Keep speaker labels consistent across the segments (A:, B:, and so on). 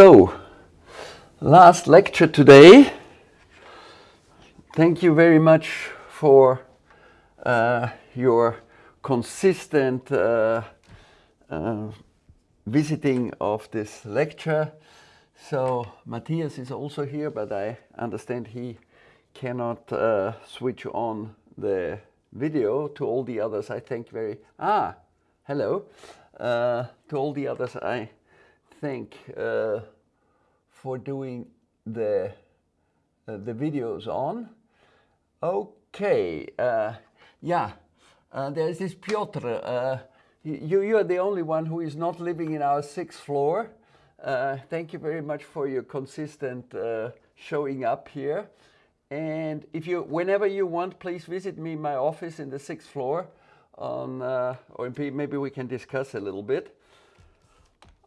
A: So, last lecture today. Thank you very much for uh, your consistent uh, uh, visiting of this lecture. So, Matthias is also here, but I understand he cannot uh, switch on the video to all the others. I thank very, ah, hello. Uh, to all the others, I thank uh, for doing the, uh, the videos on. Okay, uh, yeah, uh, there's this Piotr. Uh, you, you are the only one who is not living in our sixth floor. thank you very much for your consistent showing up here. And if you, whenever you want, please visit me in my office in the sixth floor on, uh, or maybe we can discuss a little bit.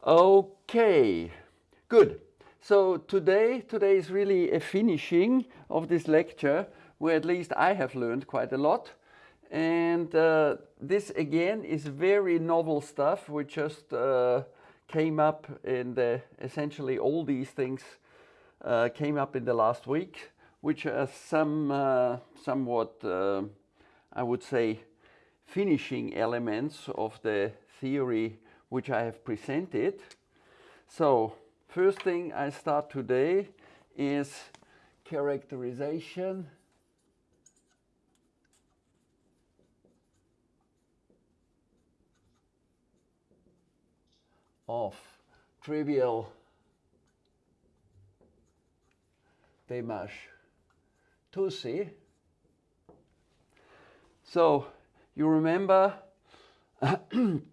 A: Okay, good. So today, today is really a finishing of this lecture where at least I have learned quite a lot. And uh, this again is very novel stuff. We just uh, came up in the, essentially all these things uh, came up in the last week, which are some uh, somewhat, uh, I would say, finishing elements of the theory which I have presented. So first thing I start today is characterization of trivial Desmarches Toucy. So you remember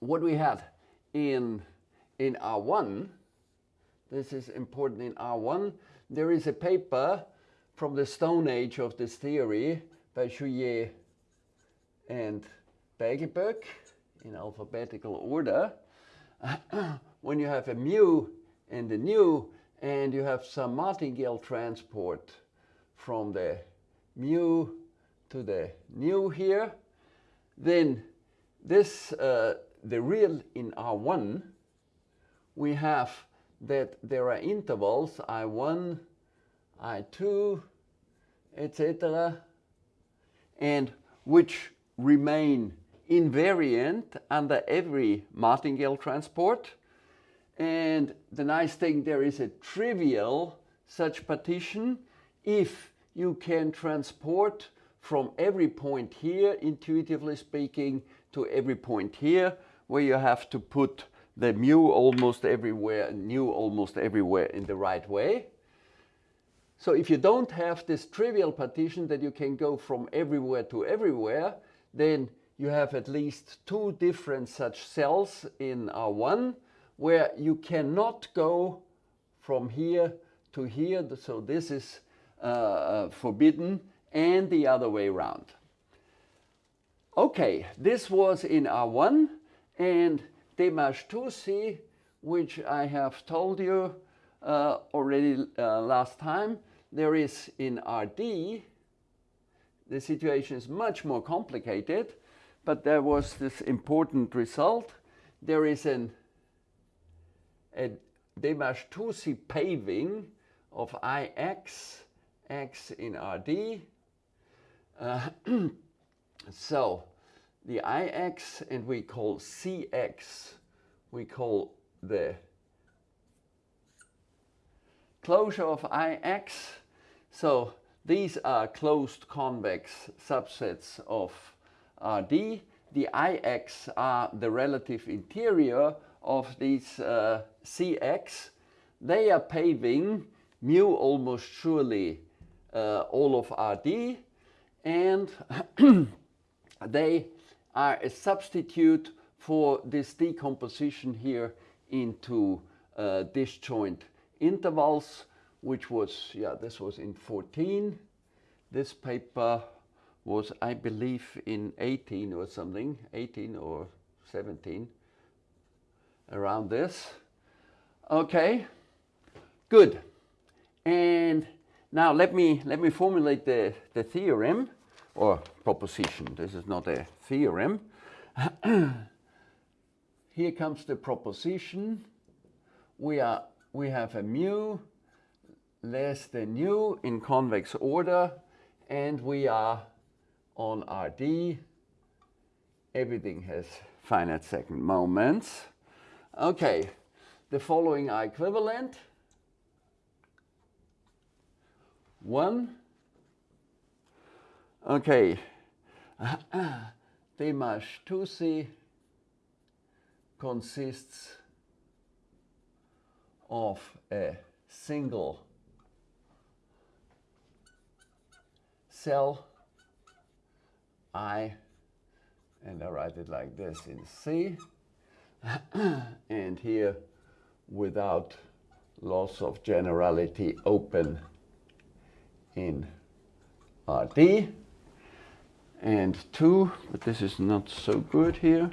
A: what we have in, in R1, this is important in R1, there is a paper from the Stone Age of this theory by Juillet and Beiglböck in alphabetical order. when you have a mu and a nu and you have some martingale transport from the mu to the nu here, then this, uh, the real in R1, we have that there are intervals I1, I2, etc., and which remain invariant under every martingale transport. And the nice thing, there is a trivial such partition if you can transport from every point here, intuitively speaking, to every point here, where you have to put the mu almost everywhere nu almost everywhere in the right way. So if you don't have this trivial partition that you can go from everywhere to everywhere, then you have at least two different such cells in R1 where you cannot go from here to here. So this is uh, uh forbidden and the other way around. Okay, this was in R1 and De March Touzi, which I have told you uh, already uh, last time, there is in RD, the situation is much more complicated, but there was this important result. There is an, a De March Touzi paving of Ix, x in RD, uh, so the Ix and we call Cx, we call the closure of Ix. So these are closed convex subsets of Rd. The Ix are the relative interior of these uh, Cx. They are paving mu almost surely uh, all of Rd and they are a substitute for this decomposition here into uh, disjoint intervals, which was, yeah, this was in 14. This paper was, I believe, in 18 or something, 18 or 17, around this. Okay, good. And now let me, let me formulate the, the theorem or proposition. This is not a theorem. Here comes the proposition. We, are, we have a mu less than nu in convex order, and we are on RD. Everything has finite second moments. Okay, the following are equivalent. One. Okay, De March Touzi consists of a single cell I, and I write it like this in C, and here without loss of generality open in RD, and 2, but this is not so good here.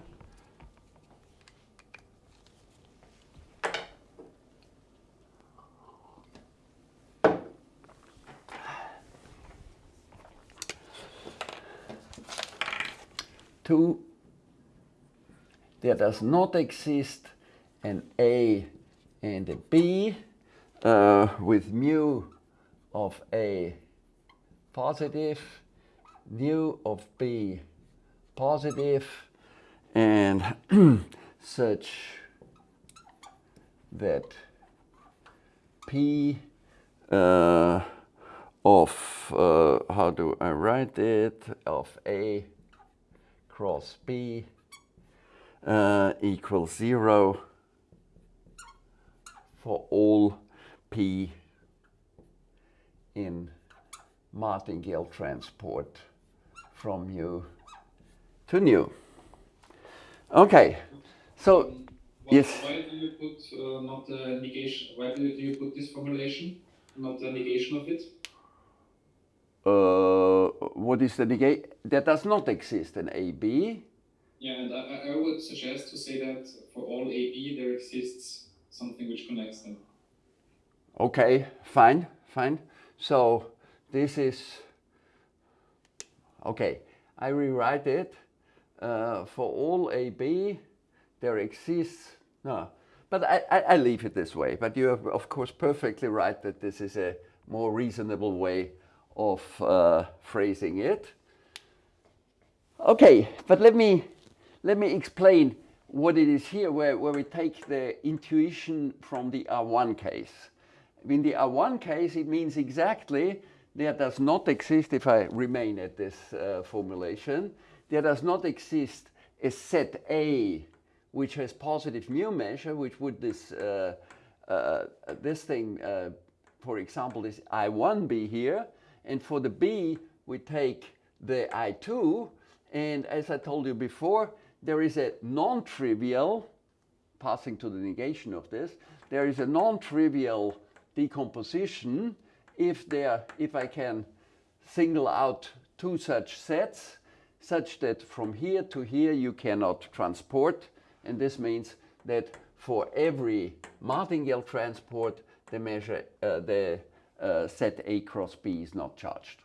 A: two, there does not exist an A and a B uh, with mu of A positive, mu of B positive, and such that P uh, of, uh, how do I write it, of A cross B uh, equals 0 for all P in martingale transport from mu to nu. Okay, so
B: why,
A: yes.
B: Why do you put uh, not the negation? Why do you, do you put this formulation, not the negation of it?
A: Uh, what is the negate? That does not exist in AB.
B: Yeah, and I, I would suggest to say that for all AB there exists something which connects them.
A: Okay, fine, fine. So this is, okay, I rewrite it. Uh, for all AB, there exists, no, but I, I, I leave it this way. But you are, of course, perfectly right that this is a more reasonable way of uh, phrasing it. Okay, but let me, let me explain what it is here where, where we take the intuition from the R1 case. In the R1 case, it means exactly there does not exist, if I remain at this uh, formulation, there does not exist a set A which has positive mu measure, which would this, uh, uh, this thing, uh, for example, this I1 be here, and for the B, we take the I2. And as I told you before, there is a non-trivial, passing to the negation of this, there is a non-trivial decomposition if there, if I can single out two such sets, such that from here to here you cannot transport. And this means that for every martingale transport, the measure, uh, the uh, set A cross B is not charged.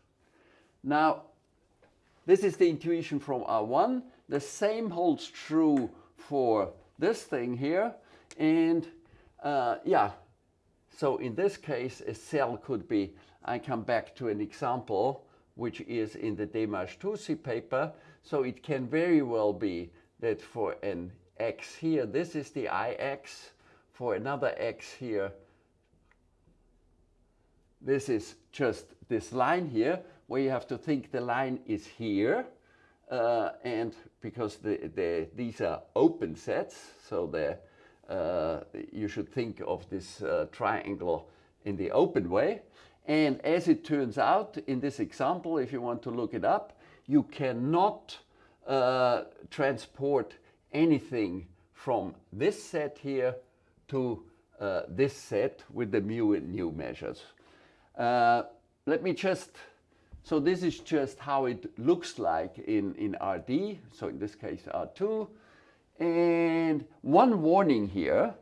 A: Now, this is the intuition from R1. The same holds true for this thing here. And uh, yeah, so in this case, a cell could be, I come back to an example, which is in the De March Touzi paper. So it can very well be that for an x here, this is the ix. For another x here, this is just this line here where you have to think the line is here. Uh, and because the, the, these are open sets, so the, uh, you should think of this uh, triangle in the open way. And as it turns out, in this example, if you want to look it up, you cannot uh, transport anything from this set here to uh, this set with the mu and nu measures. Uh, let me just, so this is just how it looks like in, in RD, so in this case R2. And one warning here,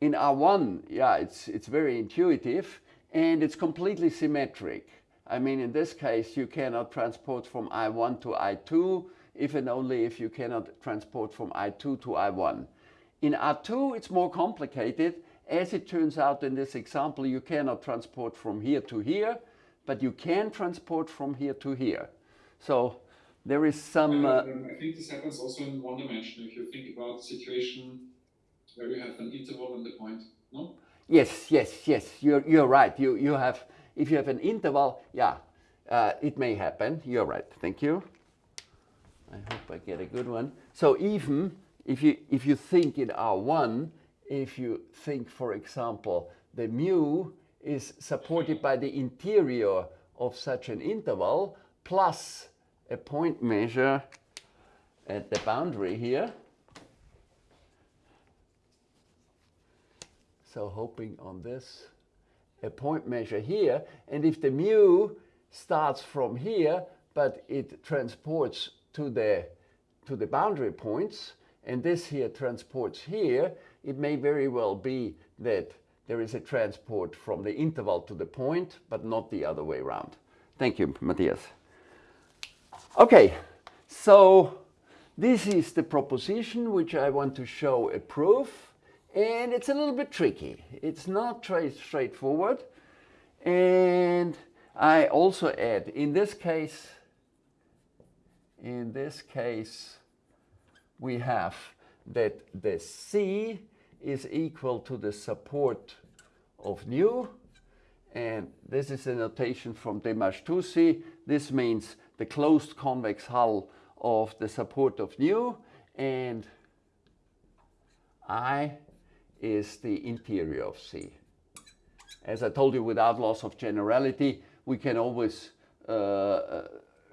A: in R1, yeah, it's, it's very intuitive and it's completely symmetric. I mean, in this case, you cannot transport from I1 to I2, if and only if you cannot transport from I2 to I1. In R2, it's more complicated as it turns out in this example, you cannot transport from here to here, but you can transport from here to here. So there is some. Uh,
B: um, I think this happens also in one dimension. If you think about the situation where you have an interval and the point, no?
A: Yes, yes, yes. You're you're right. You you have if you have an interval, yeah, uh, it may happen. You're right. Thank you. I hope I get a good one. So even if you if you think in R1, if you think, for example, the mu is supported by the interior of such an interval plus a point measure at the boundary here. So hoping on this, a point measure here. And if the mu starts from here, but it transports to the, to the boundary points, and this here transports here, it may very well be that there is a transport from the interval to the point, but not the other way around. Thank you, Matthias. Okay, so this is the proposition which I want to show a proof, and it's a little bit tricky. It's not very straightforward, and I also add, in this case, in this case, we have that the C is equal to the support of nu, and this is a notation from De March-Touzi. This means the closed convex hull of the support of nu, and I is the interior of C. As I told you, without loss of generality, we can always uh, uh,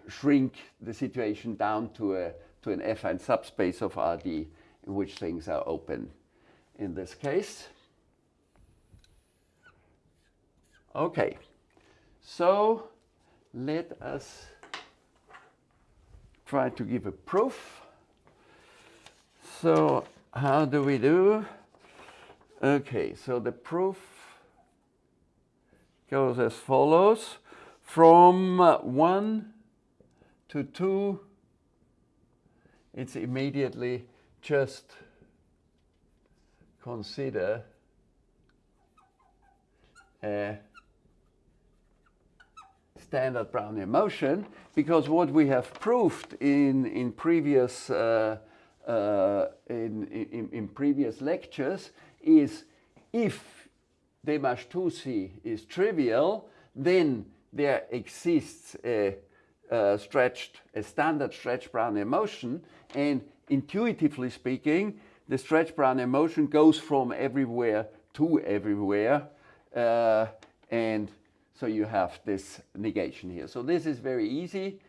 A: shrink the situation down to, a, to an affine subspace of Rd in which things are open in this case. Okay, so let us try to give a proof. So how do we do? Okay, so the proof goes as follows. From uh, 1 to 2, it's immediately just consider a standard Brownian motion because what we have proved in, in, previous, uh, uh, in, in, in, previous lectures is if De March-Touzi is trivial, then there exists a, a, stretched, a standard stretch Brownian motion, and intuitively speaking, the stretch Brownian motion goes from everywhere to everywhere, uh, and so you have this negation here. So this is very easy.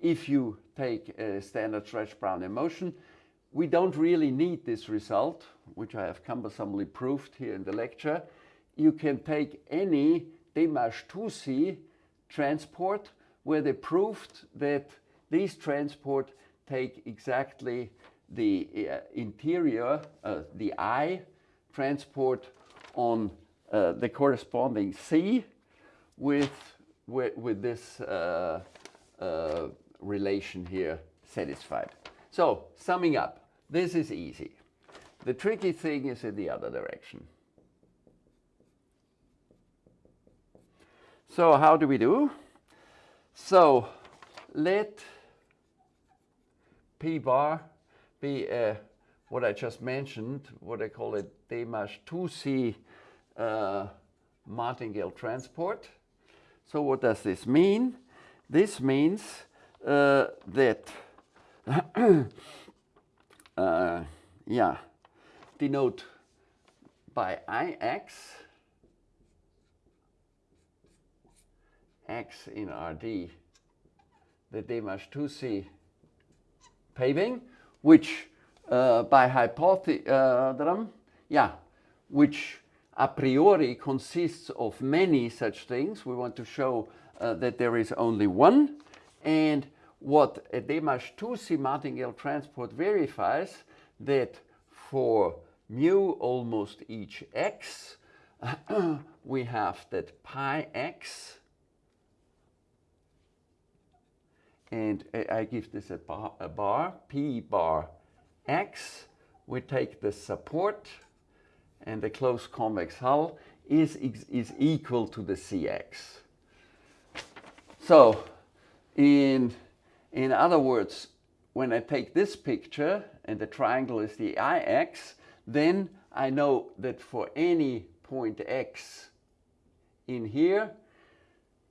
A: If you take a standard stretch Brownian motion, we don't really need this result, which I have cumbersomely proved here in the lecture. You can take any De March-Touzi transport where they proved that these transport take exactly the uh, interior, uh, the I transport on uh, the corresponding C with, with, with this uh, uh, relation here satisfied. So summing up, this is easy. The tricky thing is in the other direction. So how do we do? So let P bar be a, what I just mentioned, what I call a De March-Touzi uh, martingale transport. So what does this mean? This means uh, that, uh, yeah, denote by Ix, x in Rd, the De March-Touzi paving, which uh, by hypothesis, uh, yeah, which a priori consists of many such things. We want to show uh, that there is only one. And what a De March-Touzi martingale transport verifies that for mu almost each x, we have that pi x, and I give this a bar, a bar, p bar x. We take the support, and the closed convex hull is, is equal to the Cx. So in, in other words, when I take this picture and the triangle is the Ix, then I know that for any point x in here,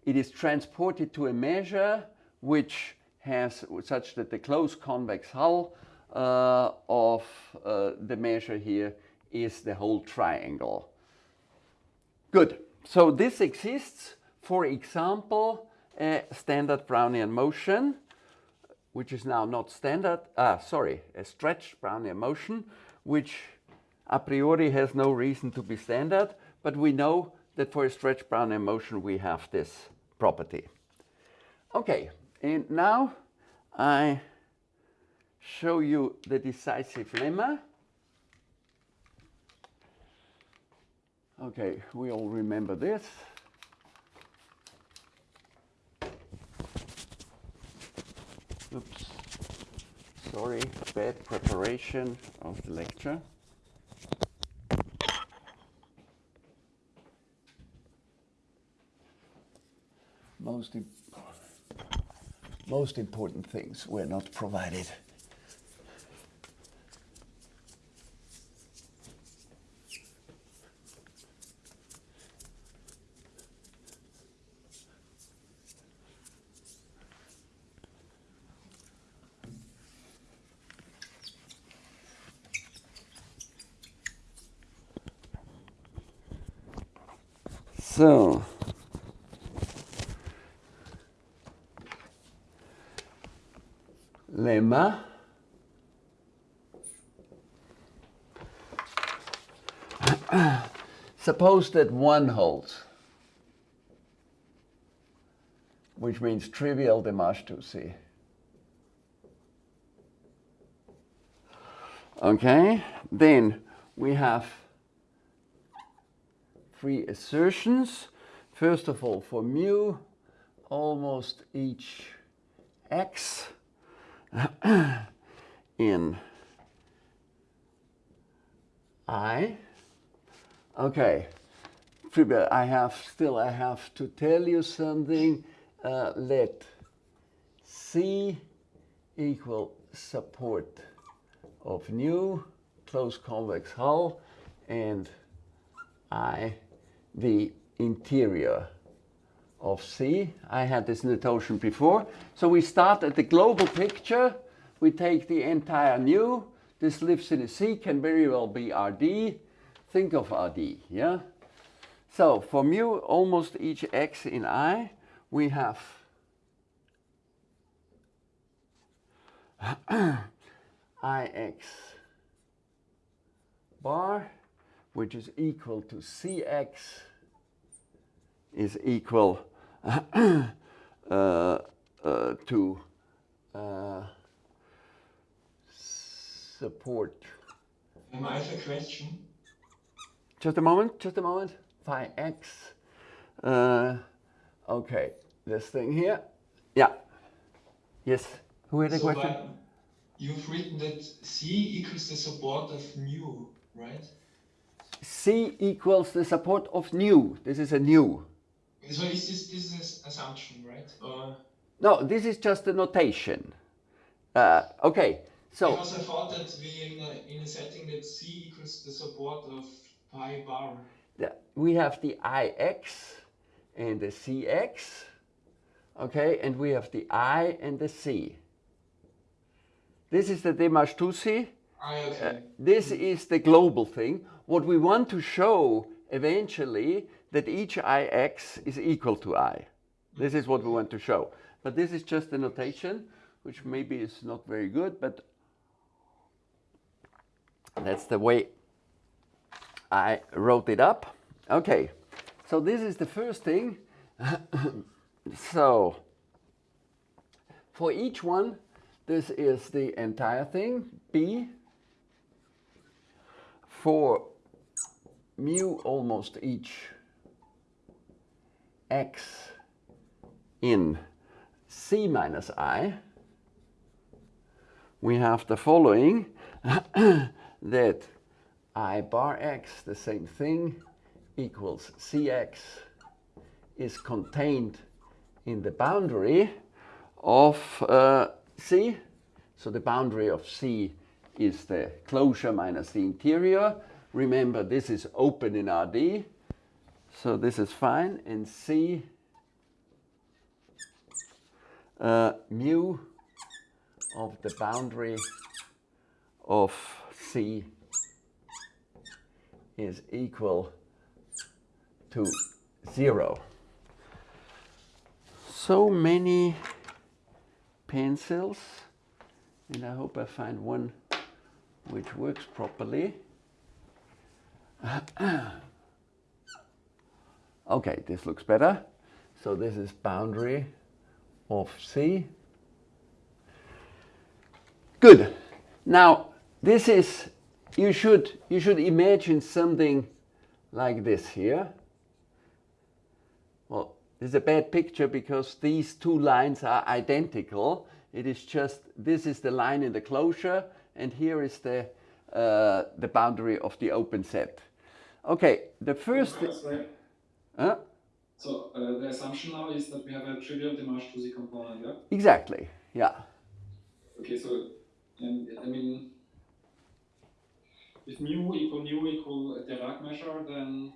A: it is transported to a measure which has such that the closed convex hull uh, of uh, the measure here is the whole triangle. Good. So this exists, for example, a standard Brownian motion, which is now not standard, ah, sorry, a stretched Brownian motion, which a priori has no reason to be standard, but we know that for a stretched Brownian motion we have this property. Okay, and now I show you the decisive lemma. Okay, we all remember this. Oops, sorry, bad preparation of the lecture. Most, most important things were not provided. So, lemma Suppose that one holds, which means trivial De March-Touzi. Okay, then we have three assertions. First of all, for mu, almost each x in I. Okay, I have still I have to tell you something. Uh, let C equal support of nu closed convex hull, and I the interior of C. I had this notation before. So we start at the global picture. We take the entire nu. This lives in a C, can very well be RD. Think of RD, yeah? So for mu, almost each x in I, we have Ix bar, which is equal to Cx is equal uh, uh, to uh, support.
C: Um, I a question.
A: Just a moment, just a moment. Phi x. Uh, okay, this thing here. Yeah. Yes. Who had a
C: so
A: question?
C: You've written that C equals the support of mu, right?
A: C equals the support of nu. This is a nu.
C: So is this this is assumption, right? Or
A: no, this is just a notation. Uh, okay, so
C: because I thought that we in a, in a setting that C equals the support of pi bar.
A: The, we have the Ix and the Cx, okay, and we have the I and the C. This is the
C: okay. Uh,
A: this is the global thing. What we want to show eventually that each ix is equal to i. This is what we want to show. But this is just a notation, which maybe is not very good, but that's the way I wrote it up. Okay, so this is the first thing. so for each one, this is the entire thing, B. For mu almost each x in c minus i, we have the following, that i bar x, the same thing, equals cx is contained in the boundary of uh, C. So the boundary of C is the closure minus the interior. Remember, this is open in RD, so this is fine. And C uh, mu of the boundary of C is equal to zero. So many pencils, and I hope I find one which works properly. okay, this looks better. So this is boundary of C. Good. Now, this is, you should, you should imagine something like this here. Well, this is a bad picture because these two lines are identical. It is just, this is the line in the closure, and here is the, uh, the boundary of the open set. Okay, the first... Huh?
B: So uh, the assumption now is that we have a trivial Dimash to the component, yeah?
A: Exactly, yeah.
B: Okay, so and I mean, if mu equal mu equal a Dirac measure, then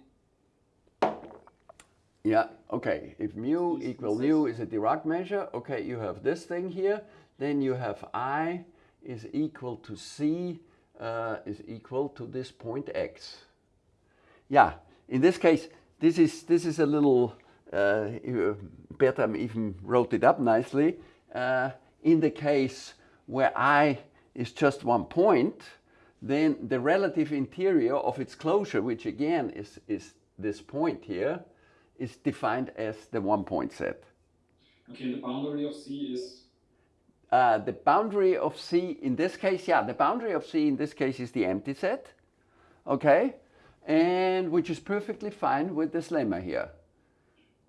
A: Yeah, okay. If mu equal mu is a Dirac measure, okay, you have this thing here. Then you have I is equal to C uh, is equal to this point X. Yeah, in this case, this is, this is a little, uh, Bertram even wrote it up nicely. Uh, in the case where I is just one point, then the relative interior of its closure, which again is, is this point here, is defined as the one point set.
B: okay, the boundary of C is
A: Uh, the boundary of C in this case, yeah, the boundary of C in this case is the empty set, okay, and which is perfectly fine with this lemma here.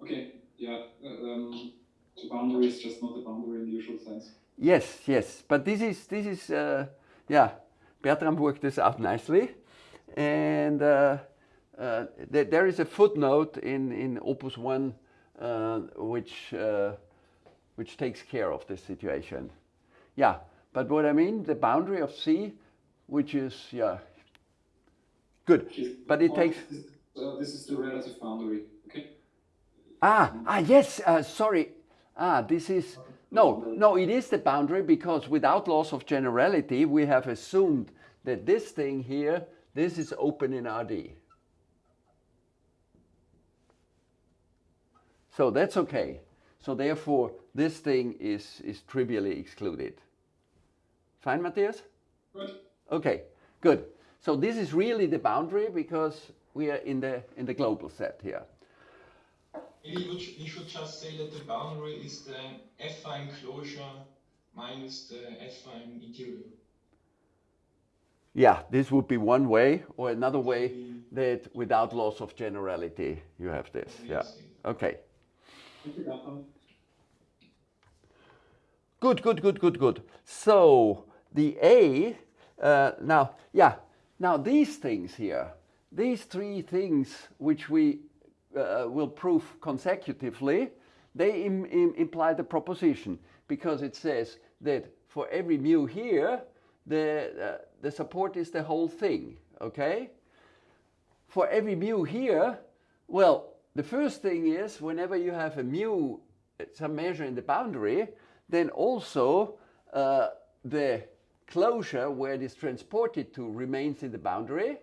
B: okay. Yeah, uh, um, the boundary is just not the boundary in the usual sense.
A: Yes, yes, but this is this is uh, yeah, Bertram worked this out nicely, and uh, uh, th there is a footnote in in Opus One uh, which uh, which takes care of this situation. Yeah, but what I mean, the boundary of C, which is yeah, good, but it
B: oh,
A: takes
B: This, uh, this is the relative boundary, okay?
A: Ah, ah, yes, uh, sorry. Ah, this is, no, no, it is the boundary because without loss of generality, we have assumed that this thing here, this is open in RD. So that's okay. So therefore, this thing is, is trivially excluded. Fine, Matthias?
B: Good.
A: Okay, good. So this is really the boundary because we are in the, in the global set here.
C: Maybe we should, we should just say that the boundary is the affine closure minus the affine interior.
A: Yeah, this would be one way, or another way that without loss of generality, you have this. Yeah. Okay.
B: Thank you, Bertram.
A: Good, good, good, good, good. So the A, uh, now, yeah, now these things here, these three things which we uh, will prove consecutively, they Im im imply the proposition because it says that for every mu here, the, uh, the support is the whole thing, okay? For every mu here, well, the first thing is whenever you have a mu, some measure in the boundary, then also uh, the closure where it is transported to remains in the boundary.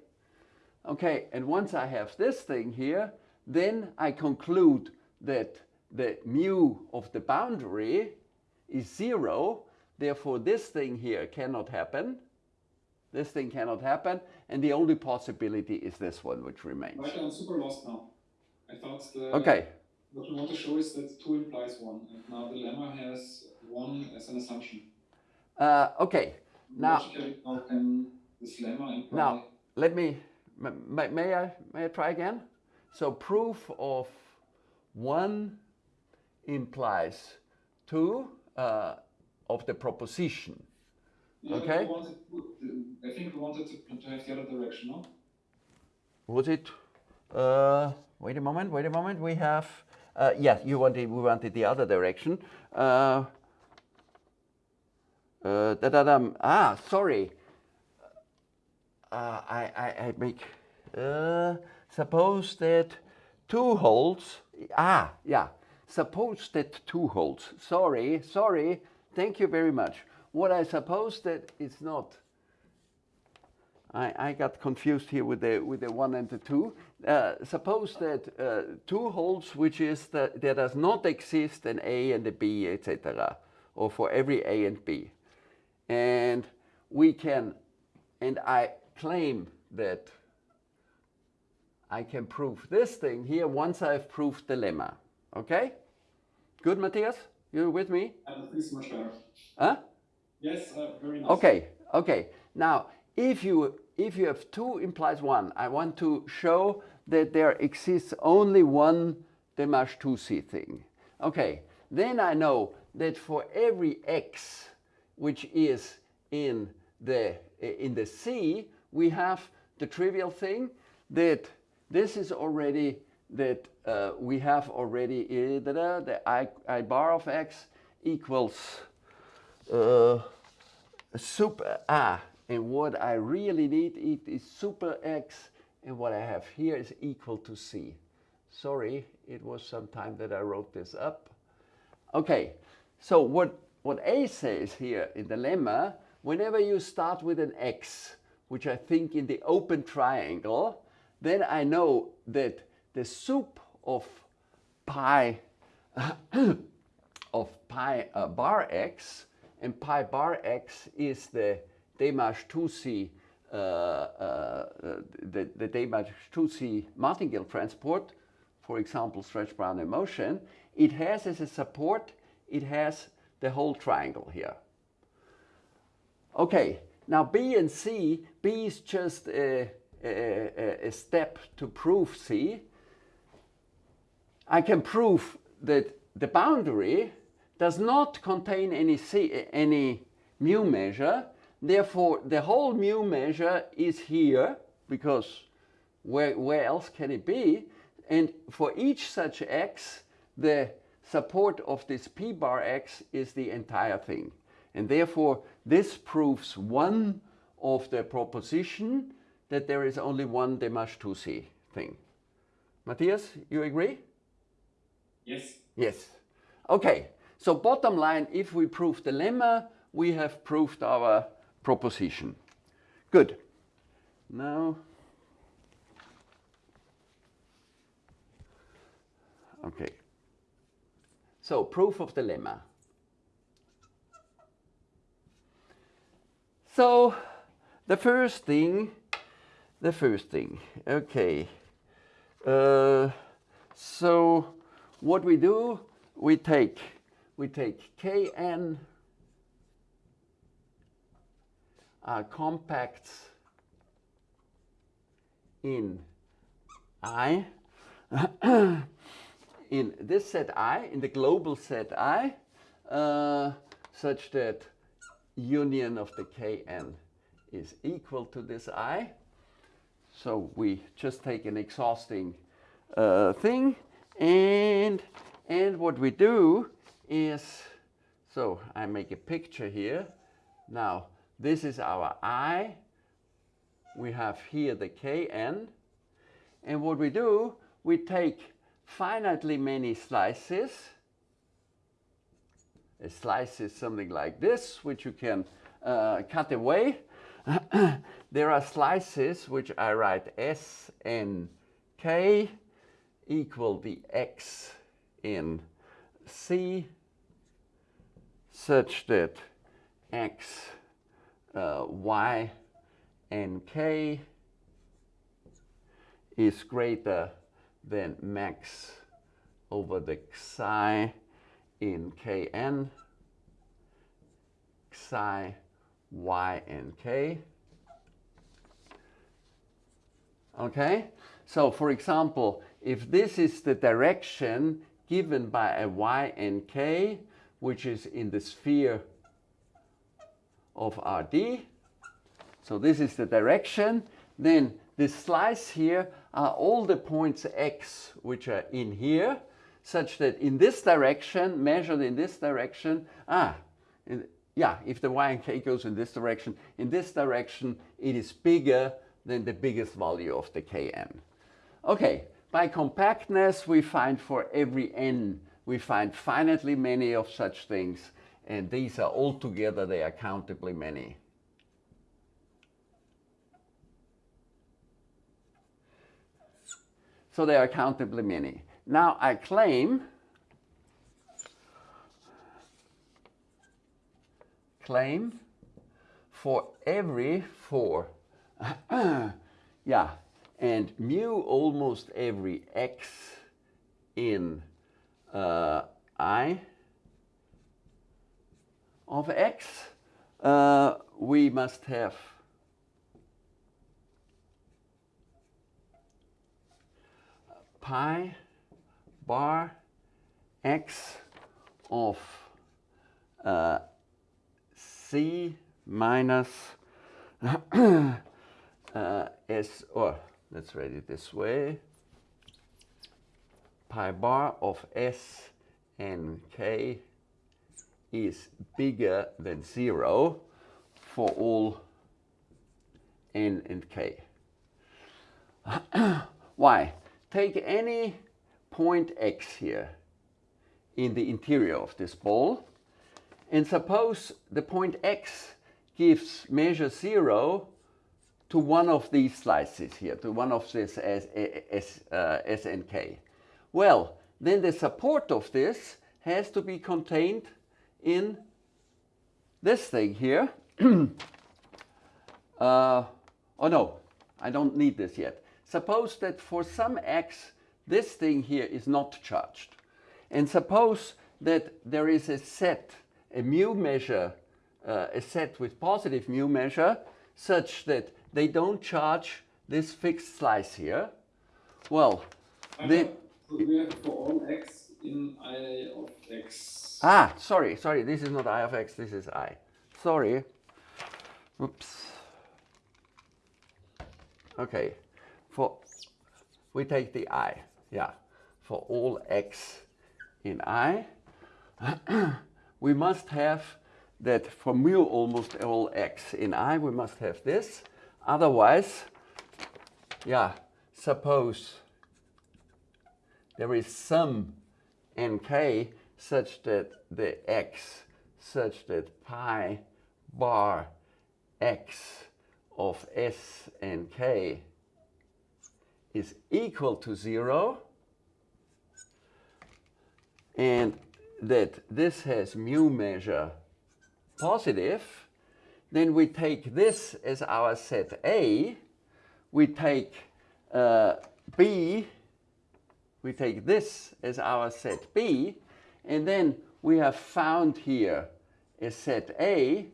A: Okay, and once I have this thing here, then I conclude that the mu of the boundary is zero. Therefore, this thing here cannot happen. This thing cannot happen. And the only possibility is this one, which remains.
B: Right, I'm super lost now. I thought the,
A: Okay,
B: what we want to show is that 2 implies 1, and now the lemma has 1 as an assumption.
A: uh, okay. Now,
B: Logically, this lemma imply...
A: Now, let me, may, may I, may I try again? So proof of one implies two uh, of the proposition.
B: Yeah,
A: Okay.
B: wanted I think we wanted to, to have the other direction, no?
A: Was it? Uh, wait a moment. Wait a moment. We have. Uh, yeah, you wanted. We wanted the other direction. Uh, uh, da da dum. Ah, sorry. Uh, I, I I make. Suppose that two holes. Ah, yeah. Suppose that two holes. Sorry, sorry. Thank you very much. What I suppose that it's not. I, I got confused here with the with the one and the two. Uh, suppose that uh, two holes, which is that there does not exist an A and a B, etc., or for every A and B, and we can, and I claim that I can prove this thing here once I've proved the lemma. Okay? Good, Matthias? You with me?
B: Uh, this is much better.
A: Huh?
B: Yes, uh, very nice.
A: Okay, okay. Now, if you if you have two implies one, I want to show that there exists only one De March-Touzi thing. Okay, then I know that for every x which is in the in the C, we have the trivial thing that this is already that uh, we have already da-da, the I, I bar of x equals uh, super a. And what I really need it is super x, and what I have here is equal to c. Sorry, it was some time that I wrote this up. Okay, so what, what A says here in the lemma, whenever you start with an x, which I think in the open triangle, then I know that the soup of pi of pi uh, bar x and pi bar x is the De March-Touzi uh, uh, the, the De March-Touzi martingale transport, for example, stretch Brownian motion, it has as a support, it has the whole triangle here. Okay, now B and C, B is just a, a, a step to prove C. I can prove that the boundary does not contain any, C, any mu measure. Therefore, the whole mu measure is here because where, where else can it be? And for each such x, the support of this p bar x is the entire thing. And therefore, this proves one of the proposition that there is only one De March-Touzi thing. Matthias, you agree?
B: Yes.
A: Yes. Okay, so bottom line, if we prove the lemma, we have proved our proposition. Good. Now, okay. So, proof of the lemma. So, the first thing, the first thing, okay. Uh, so, what we do, we take, we take Kn uh, compacts in I, in this set I, in the global set I, uh, such that union of the Kn is equal to this I. So we just take an exhausting uh, thing and and what we do is so I make a picture here. Now this is our I. We have here the Kn and what we do we take finitely many slices. A slice is something like this which you can uh, cut away there are slices which I write S n k equal the x in C. Such that x, uh, y, and k is greater than max over the psi in kn, psi, y, and k. Okay, so for example, if this is the direction given by a y and k, which is in the sphere of RD. So this is the direction. Then this slice here are all the points x which are in here, such that in this direction, measured in this direction, ah, yeah, if the y and k goes in this direction, in this direction it is bigger than the biggest value of the kn. Okay, by compactness we find for every n, we find finitely many of such things, and these are all together, they are countably many. So they are countably many. Now I claim claim for every four. Yeah and mu almost every x in uh, i of x uh, we must have pi bar x of uh, c minus uh, s, or let's write it this way, pi bar of s and k is bigger than 0 for all n and k. Why? take any point x here in the interior of this ball and suppose the point x gives measure 0 to one of these slices here, to one of this S, S, uh, S and K. Well, then the support of this has to be contained in this thing here. uh, oh no, I don't need this yet. Suppose that for some x, this thing here is not charged. And suppose that there is a set, a mu measure, uh, a set with positive mu measure, such that they don't charge this fixed slice here. Well, then...
B: So we have for all x in i of x.
A: Ah, sorry, sorry, this is not i of x, this is i. Sorry. Oops. Okay for, we take the i, yeah, for all x in i, we must have that for mu almost all x in i, we must have this. Otherwise, yeah, suppose there is some nk such that the x such that pi bar x of s and k is equal to 0 and that this has mu measure positive, then we take this as our set A, we take uh, B, we take this as our set B, and then we have found here a set A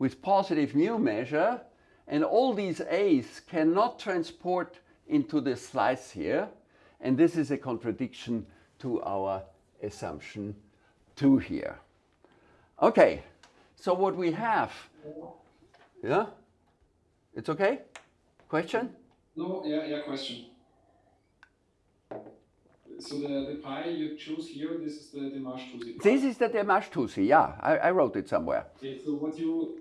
A: with positive mu measure, and all these A's cannot transport into this slice here. And this is a contradiction to our assumption 2 here. Okay, so what we have, yeah? It's okay? Question?
B: No, yeah, yeah, question. So the, the pi you choose here, this is the De March-Touzi
A: This is the De March-Touzi, yeah. I, I wrote it somewhere.
B: Okay, so what you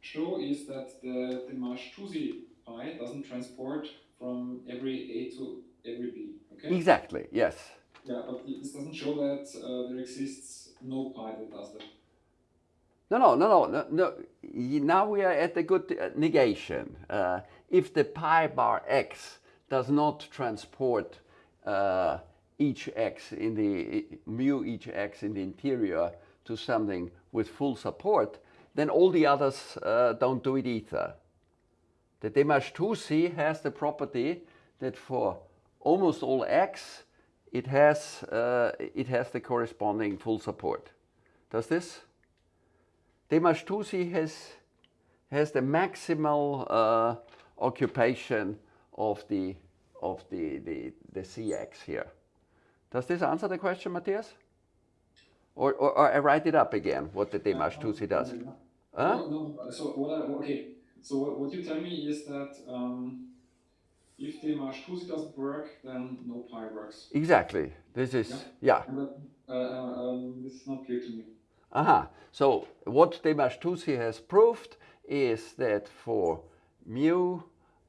B: show is that the De March-Touzi pi doesn't transport from every A to every B. Okay.
A: Exactly. Yes.
B: Yeah, but this doesn't show that uh, there exists no pi that does that.
A: No, no, no, no, no. Now we are at the good uh, negation. Uh, if the pi bar x does not transport uh, each x in the mu each x in the interior to something with full support, then all the others uh, don't do it either. The De March-Touzi has the property that for almost all x, it has, uh, it has the corresponding full support. Does this? De March-Touzi has, has the maximal uh, occupation of the, of the, the, the Cx here. Does this answer the question, Matthias? Or, or, or I write it up again, what the De March-Touzi does. Huh?
B: No, no, so what I, okay, so what, what you tell me is that um, if the March-Touzi doesn't work, then no pi works.
A: Exactly. This is,
B: Yeah.
A: yeah.
B: And uh, uh, um, this is not clear to me.
A: Aha. So what De March-Touzi has proved is that for mu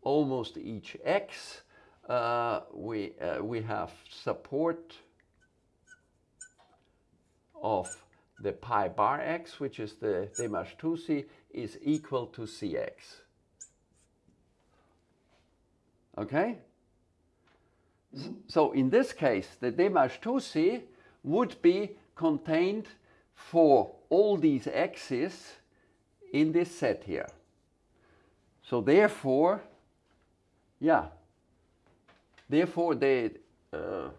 A: almost each x, uh, we, uh, we have support of the pi bar x, which is the De March-Touzi, is equal to cx. Okay? So in this case, the De March-Touzi would be contained for all these x's in this set here. So therefore, yeah, therefore they, uh,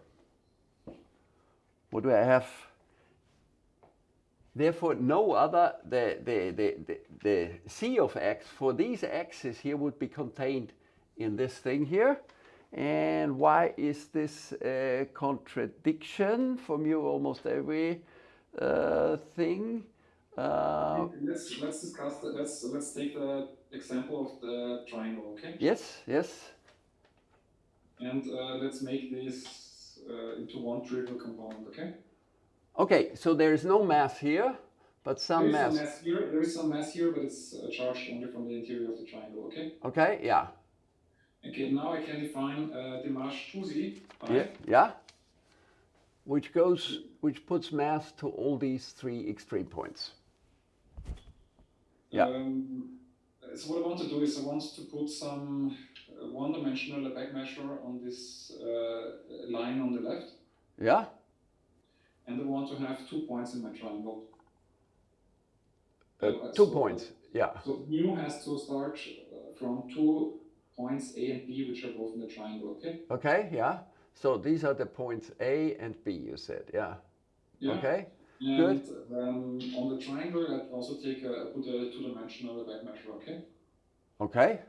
A: what do I have? Therefore, no other, the, the, the, the, the c of x for these x's here would be contained in this thing here. And why is this a contradiction for mu almost every uh, thing? Uh,
B: let's let's discuss that. Let's let's take the example of the triangle, okay?
A: yes, yes,
B: And uh, let's make this uh, into one trivial component, okay?
A: Okay, so there is no mass here, but some mass.
B: mass here. There is some mass here, but it's uh, charged only from the interior of the triangle, okay?
A: Okay, yeah,
B: Okay, now I can define uh, the March-Touzi pi.
A: yeah, yeah. Which goes, which puts mass to all these three extreme points. Yeah.
B: Um, so what I want to do is I want to put some uh, one-dimensional Lebesgue measure on this uh, line on the left,
A: Yeah,
B: and I want to have two points in my triangle.
A: uh,
B: Uh,
A: two
B: so-
A: points. Yeah,
B: So mu has to start uh, from two points A and B, which are both in the triangle. Okay.
A: okay, yeah. So these are the points A and B, you said, yeah.
B: Yeah.
A: Okay,
B: And um, on the triangle, I also take a put a two-dimensional Lebesgue measure. Okay.
A: okay,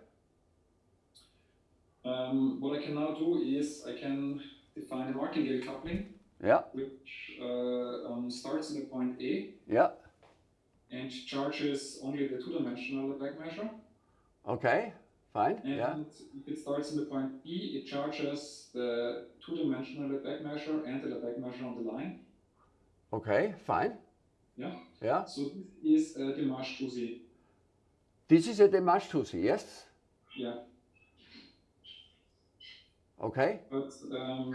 B: Um, what I can now do is I can define a martingale coupling,
A: yeah,
B: which uh, um, starts in the point A
A: yeah,
B: and charges only the two-dimensional Lebesgue measure.
A: okay, fine,
B: And
A: yeah,
B: it starts in the point B, it charges the two-dimensional Lebesgue measure and the Lebesgue measure on the line.
A: okay, fine,
B: Yeah.
A: yeah.
B: So this is uh, the March-Touzi.
A: This is a De March-Touzi, yes?
B: Yeah.
A: Okay,
B: But um,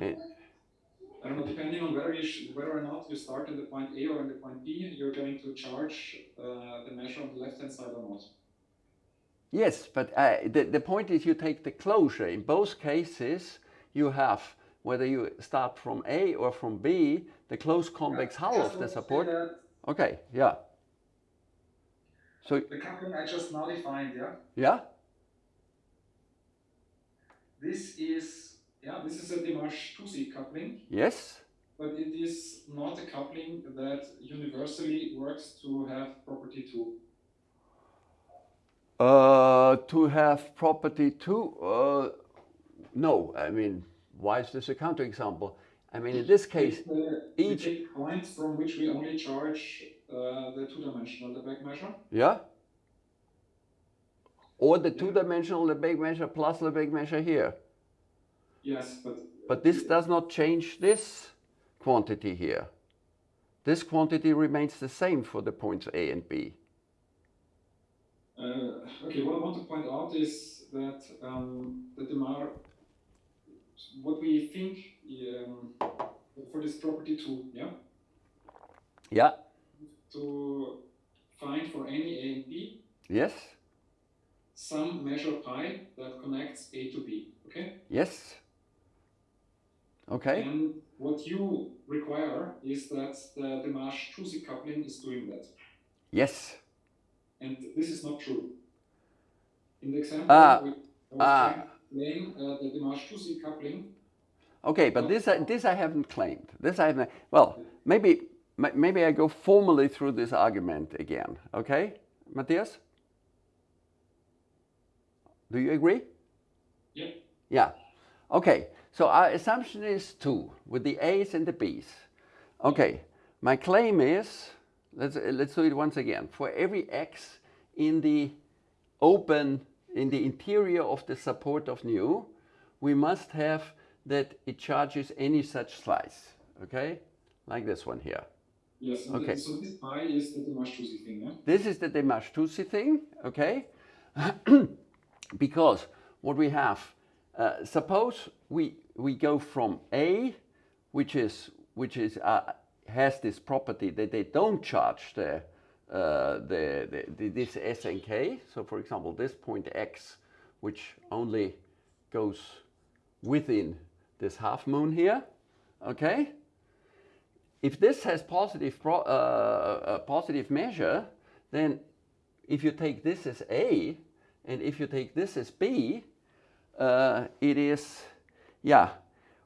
A: eh,
B: I don't know, depending on whether you sh- whether or not you start in the point A or in the point B, you're going to charge uh, the measure on the left-hand side or not.
A: Yes, but uh, the, the point is you take the closure. In both cases, you have, whether you start from A or from B, the closed convex hull of the
B: want to say
A: support. Okay, yeah. So,
B: The coupling I just now defined, yeah.
A: yeah,
B: This is yeah, this is a De March-Touzi coupling,
A: yes,
B: but it is not a coupling that universally works to have property two.
A: Uh, to have property two, uh, no, I mean, why is this a counterexample? I mean, in this case,
B: the- we
A: each-
B: take points from which we only charge uh, the two-dimensional Lebesgue measure.
A: yeah? Or the two-dimensional Lebesgue measure plus Lebesgue measure here.
B: Yes, but
A: But this does not change this quantity here. This quantity remains the same for the points A and B.
B: Uh, okay, what I want to point out is that um, the Demar, what we think um, for this property two, yeah,
A: Yeah,
B: to find for any A and B
A: yes,
B: some measure pi that connects A to B, okay?
A: yes. Okay,
B: And what you require is that the De March-Touzi coupling is doing that.
A: yes.
B: And this is not true. In the example,
A: Ah,
B: we, I was
A: ah.
B: uh, the De March-Touzi coupling
A: Okay, but this I, this I haven't claimed. This I haven't. Well, maybe ma- maybe I go formally through this argument again. Okay, Matthias? Do you agree?
B: Yeah.
A: Yeah. Okay. So our assumption is two with the A's and the B's. Okay. My claim is let's, let's do it once again. For every x in the open, in the interior of the support of nu, we must have that it charges any such slice, okay? Like this one here.
B: Yes.
A: Okay.
B: So this pi is the De March-Touzi thing, yeah?
A: This is the De March-Touzi thing, okay? because what we have, uh, suppose we, we go from A, which is, which is, uh, has this property that they don't charge the, uh, the, the, this S and K. So for example, this point X, which only goes within this half moon here, okay? if this has positive pro, uh, a positive measure, then if you take this as A and if you take this as B, uh, it is, yeah,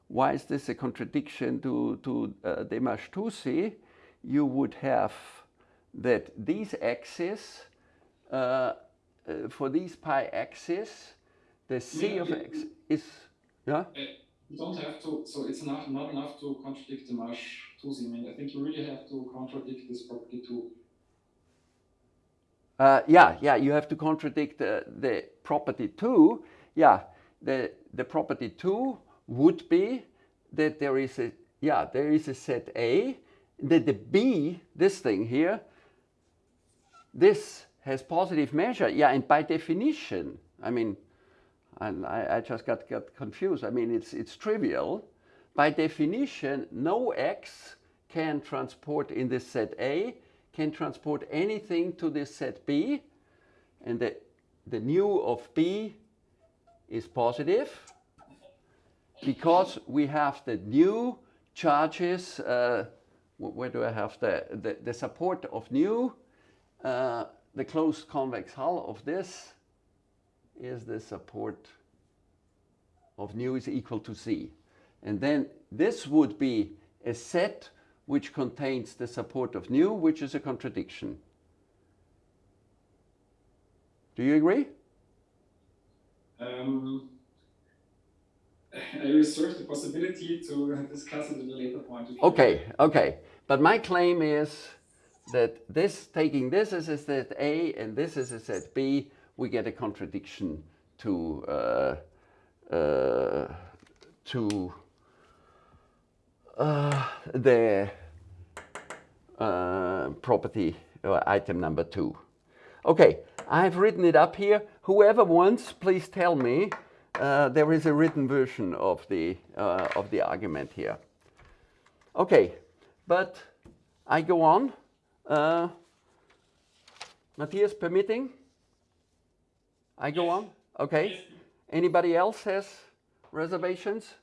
A: why is this a contradiction to, to uh, De March-Touzi? You would have that these axes, uh, uh, for these pi axes, the C
B: Yeah,
A: of
B: it-
A: x is, yeah?
B: Uh, You don't have to, so it's not, not enough to contradict De March-Touzi. I mean, I think you really have to contradict this property too.
A: Uh, yeah, yeah, you have to contradict uh, the property too. Yeah, the, the property two would be that there is a, yeah, there is a set A, that the B, this thing here, this has positive measure. Yeah, and by definition, I mean, and I, I just got, got confused. I mean, it's, it's trivial. By definition, no x can transport in this set A, can transport anything to this set B, and the, the nu of B is positive because we have the nu charges, uh, where do I have the, the, the support of nu? uh, the closed convex hull of this is the support of nu is equal to c. And then this would be a set which contains the support of nu, which is a contradiction. Do you agree?
B: Um, I reserve the possibility to discuss it at a later point.
A: Okay, okay. But my claim is that this, taking this as a set A and this as a set B, we get a contradiction to uh, uh, to uh, the uh, property uh, item number two. Okay, I've written it up here. Whoever wants, please tell me. Uh, there is a written version of the uh, of the argument here. Okay, but I go on. Uh, Matthias permitting? I go on? Okay. Anybody else has reservations?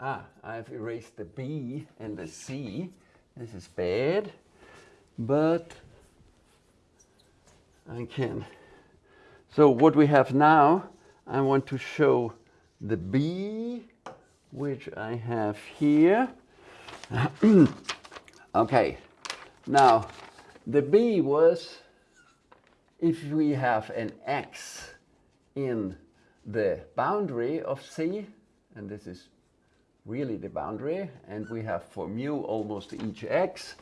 A: Ah, I've erased the B and the C. This is bad, but I can. So what we have now, I want to show the B, which I have here. okay, now the B was if we have an X in the boundary of C, and this is really the boundary, and we have for mu almost each x,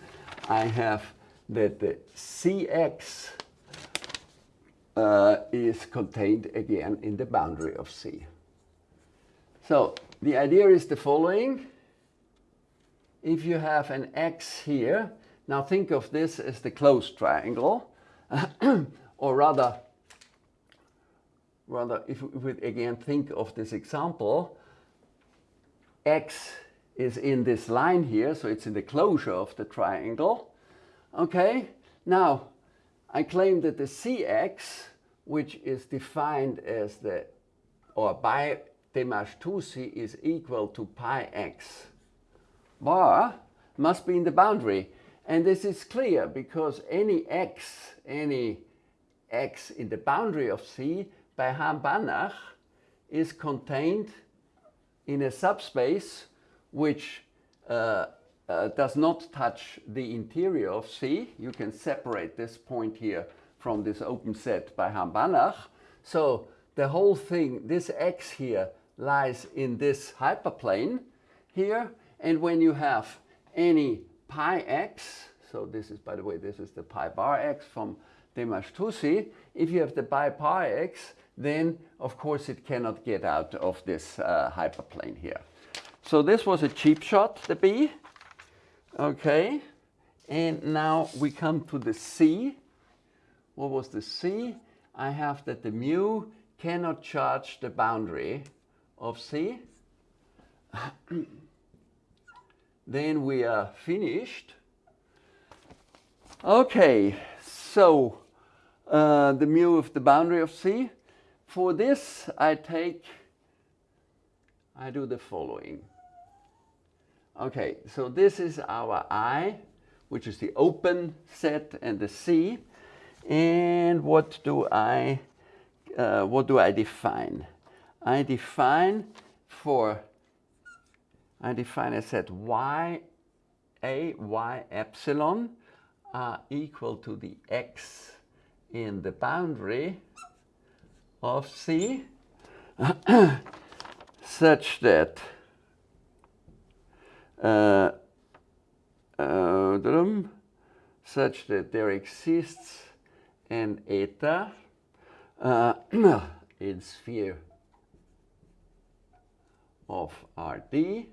A: I have that the cx uh, is contained again in the boundary of C. So the idea is the following. If you have an x here, now think of this as the closed triangle, or rather, rather if we again think of this example, x is in this line here, so it's in the closure of the triangle. Okay, now I claim that the cx, which is defined as the, or by De March-Touzi is equal to pi x bar, must be in the boundary. And this is clear because any x, any x in the boundary of C by Hahn-Banach is contained in a subspace which uh, uh, does not touch the interior of C. You can separate this point here from this open set by Hahn-Banach. So the whole thing, this x here, lies in this hyperplane here. And when you have any pi x, so this is, by the way, this is the pi bar x from De March-Touzi. If you have the pi pi x, then of course it cannot get out of this uh, hyperplane here. So this was a cheap shot, the B. Okay, and now we come to the C. What was the C? I have that the mu cannot charge the boundary of C. then we are finished. Okay, so uh, the mu of the boundary of C. For this, I take, I do the following. Okay, so this is our I, which is the open set and the C. And what do I, uh, what do I define? I define for, I define a set y, a, y epsilon are equal to the x in the boundary of C such that uh, uh, such that there exists an eta uh, in sphere of Rd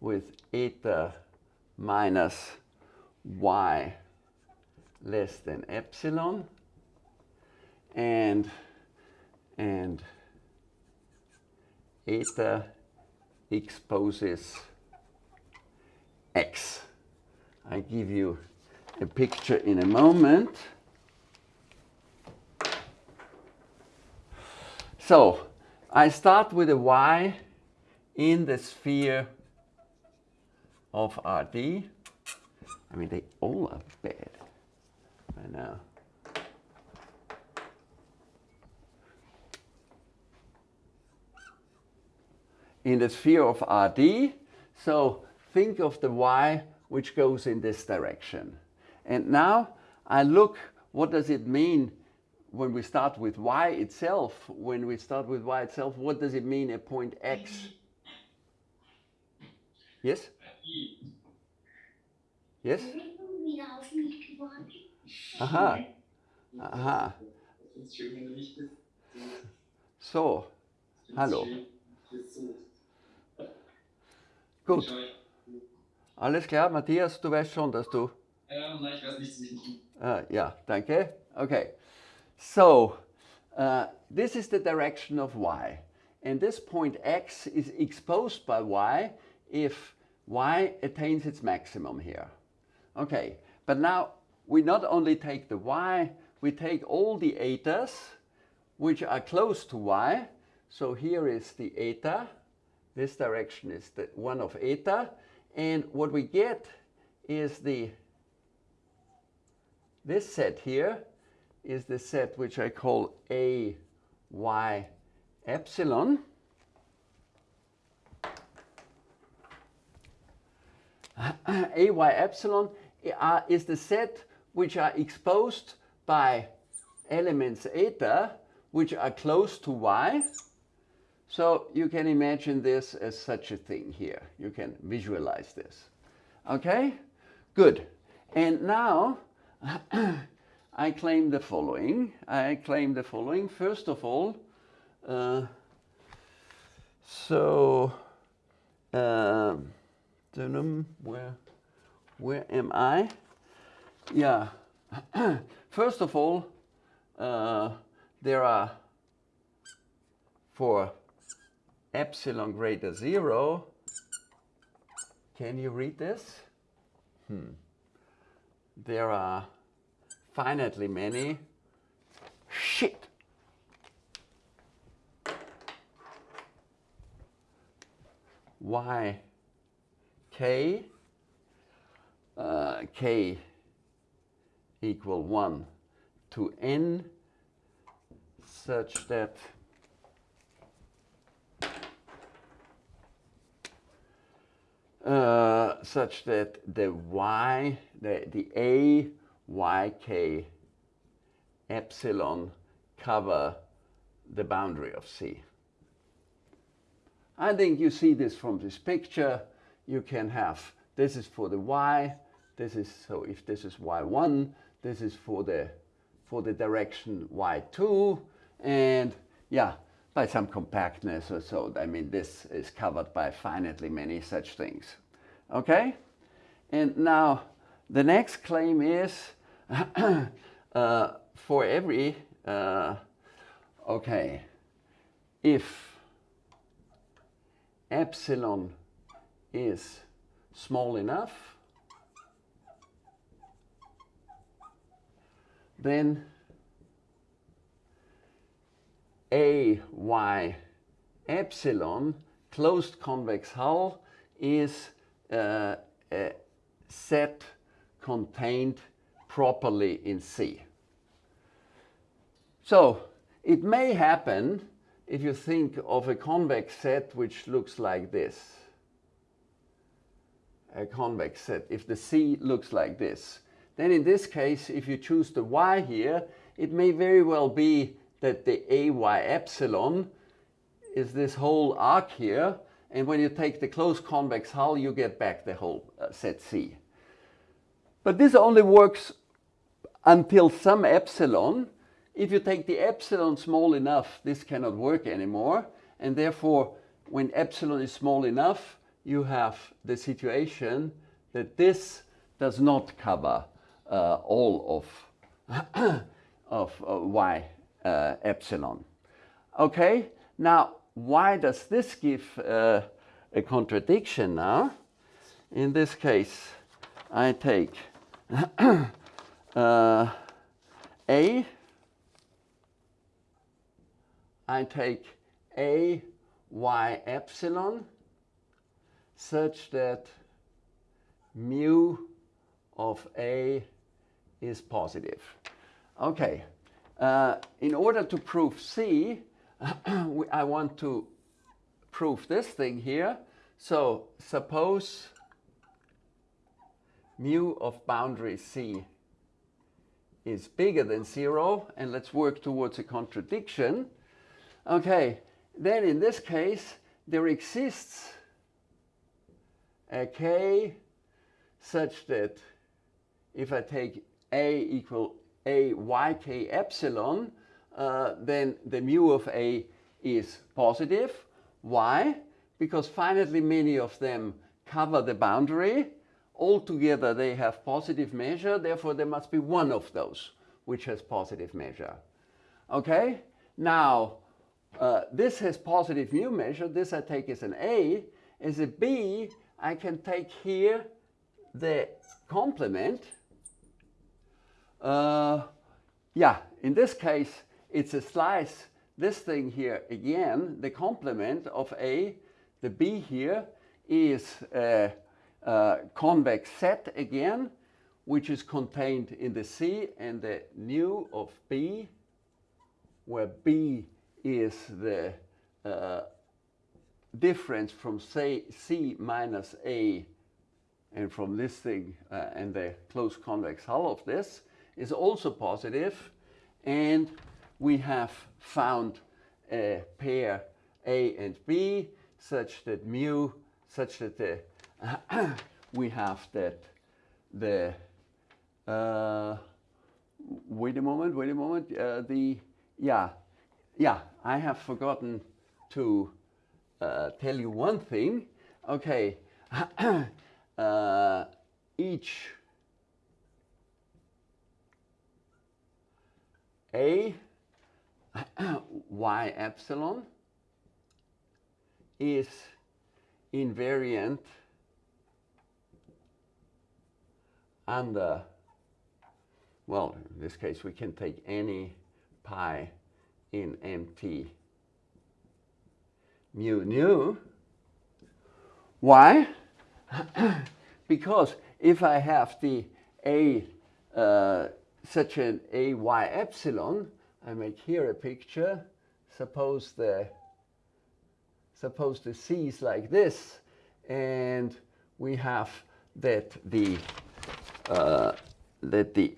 A: with eta minus y less than epsilon and and eta exposes x. I give you a picture in a moment. So I start with a y in the sphere of Rd. I mean, they all are bad. I know. In the sphere of Rd, so think of the y which goes in this direction. And now I look, what does it mean when we start with y itself? When we start with y itself, what does it mean at point x? Yes? Yes? Aha. Aha. So, hallo. Gut. Alles klar, Matthias, du weißt schon, dass du...
B: Ähm, nein, ich weiß nicht.
A: Uh, yeah, danke. Okay. So, uh, this is the direction of y. And this point x is exposed by y if y attains its maximum here. Okay, but now we not only take the y, we take all the etas which are close to y. So here is the eta. This direction is the one of eta. And what we get is the, this set here is the set which I call A y epsilon. A y epsilon uh, is the set which are exposed by elements eta which are close to y. So you can imagine this as such a thing here. You can visualize this. Okay? Good. And now I claim the following. I claim the following. First of all, uh, so uh, where where am I? Yeah. First of all, uh, there are for epsilon greater zero. Can you read this? Hmm. There are finitely many. Shit. Y k uh, k equal 1 to n such that uh, such that the y, the, the a, y, k, epsilon cover the boundary of C. I think you see this from this picture. You can have, this is for the y, this is, so if this is y1, this is for the, for the direction y2, and yeah, by some compactness or so. I mean, this is covered by finitely many such things. Okay? And now the next claim is uh, for every, uh, okay, if epsilon is small enough, then a y epsilon closed convex hull is uh, a set contained properly in C. So it may happen if you think of a convex set which looks like this. A convex set, if the C looks like this. Then in this case, if you choose the y here, it may very well be that the AY epsilon is this whole arc here. And when you take the closed convex hull, you get back the whole uh, set C. But this only works until some epsilon. If you take the epsilon small enough, this cannot work anymore. And therefore, when epsilon is small enough, you have the situation that this does not cover uh, all of, of uh, y uh, epsilon. Okay, now why does this give uh, a contradiction now? In this case, I take uh, A, I take A y epsilon such that mu of A is positive. Okay, uh, in order to prove C, I want to prove this thing here. So suppose mu of boundary C is bigger than zero, and let's work towards a contradiction. Okay, then in this case, there exists a k such that if I take a equal a yk epsilon, uh, then the mu of A is positive. Why? Because finitely many of them cover the boundary. Altogether they have positive measure, therefore there must be one of those which has positive measure. Okay? Now, uh, this has positive mu measure, this I take as an A. As a B, I can take here the complement uh, yeah, in this case, it's a slice, this thing here again, the complement of A, the B here is a, a convex set again, which is contained in the C and the nu of B, where B is the uh, difference from say C minus A and from this thing uh, and the closed convex hull of this is also positive, and we have found a pair A and B such that mu, such that the, we have that the, uh, wait a moment, wait a moment, uh, the, yeah, yeah, I have forgotten to uh, tell you one thing. Okay, uh, each A y epsilon is invariant under, well, in this case, we can take any pi in MT mu nu. Why? because if I have the A uh, such an AY epsilon, I make here a picture. Suppose the suppose the C is like this, and we have that the uh, that the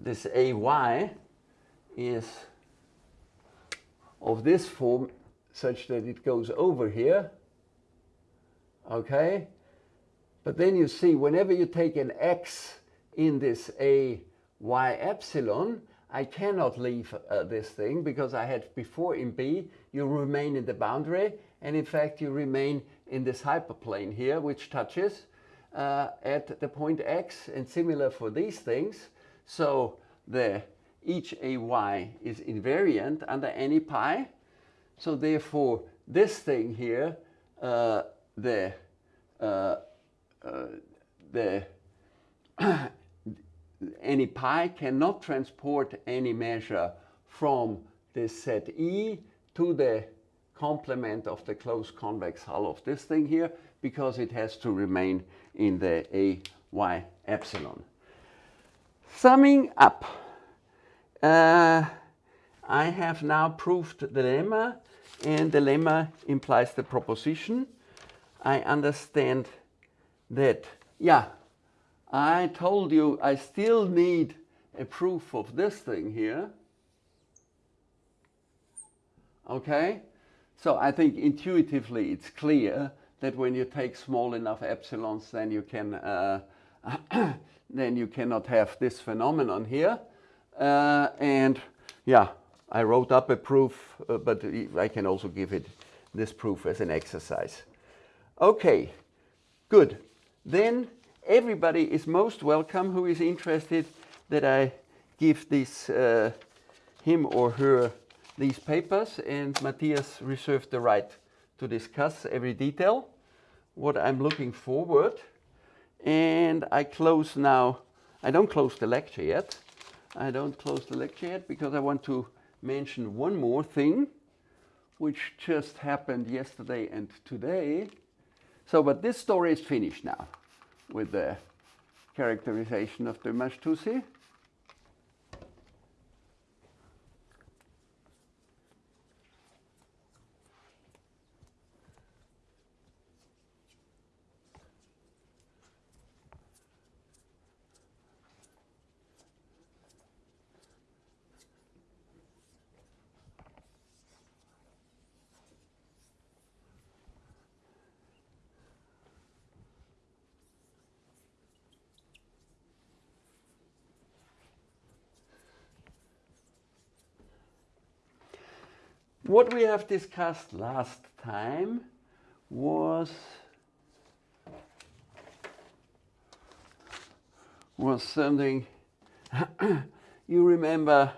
A: this AY is of this form such that it goes over here. Okay? But then you see, whenever you take an x in this a y epsilon, I cannot leave uh, this thing because I had before in B, you remain in the boundary, and in fact you remain in this hyperplane here, which touches uh, at the point x, and similar for these things. So the each ay is invariant under any pi. So therefore, this thing here, uh, the uh, uh, the any pi cannot transport any measure from this set E to the complement of the closed convex hull of this thing here because it has to remain in the A y epsilon. Summing up, uh, I have now proved the lemma and the lemma implies the proposition. I understand that, yeah, I told you I still need a proof of this thing here. Okay? So I think intuitively it's clear that when you take small enough epsilons, then you can uh, then you cannot have this phenomenon here. Uh, and yeah, I wrote up a proof, uh, but I can also give it this proof as an exercise. Okay, good. Then everybody is most welcome who is interested that I give this uh, him or her these papers and Matthias reserved the right to discuss every detail what I'm looking forward. And I close now I don't close the lecture yet. I don't close the lecture yet because I want to mention one more thing which just happened yesterday and today. So but this story is finished now with the characterization of the March-Touzi. What we have discussed last time was was something you remember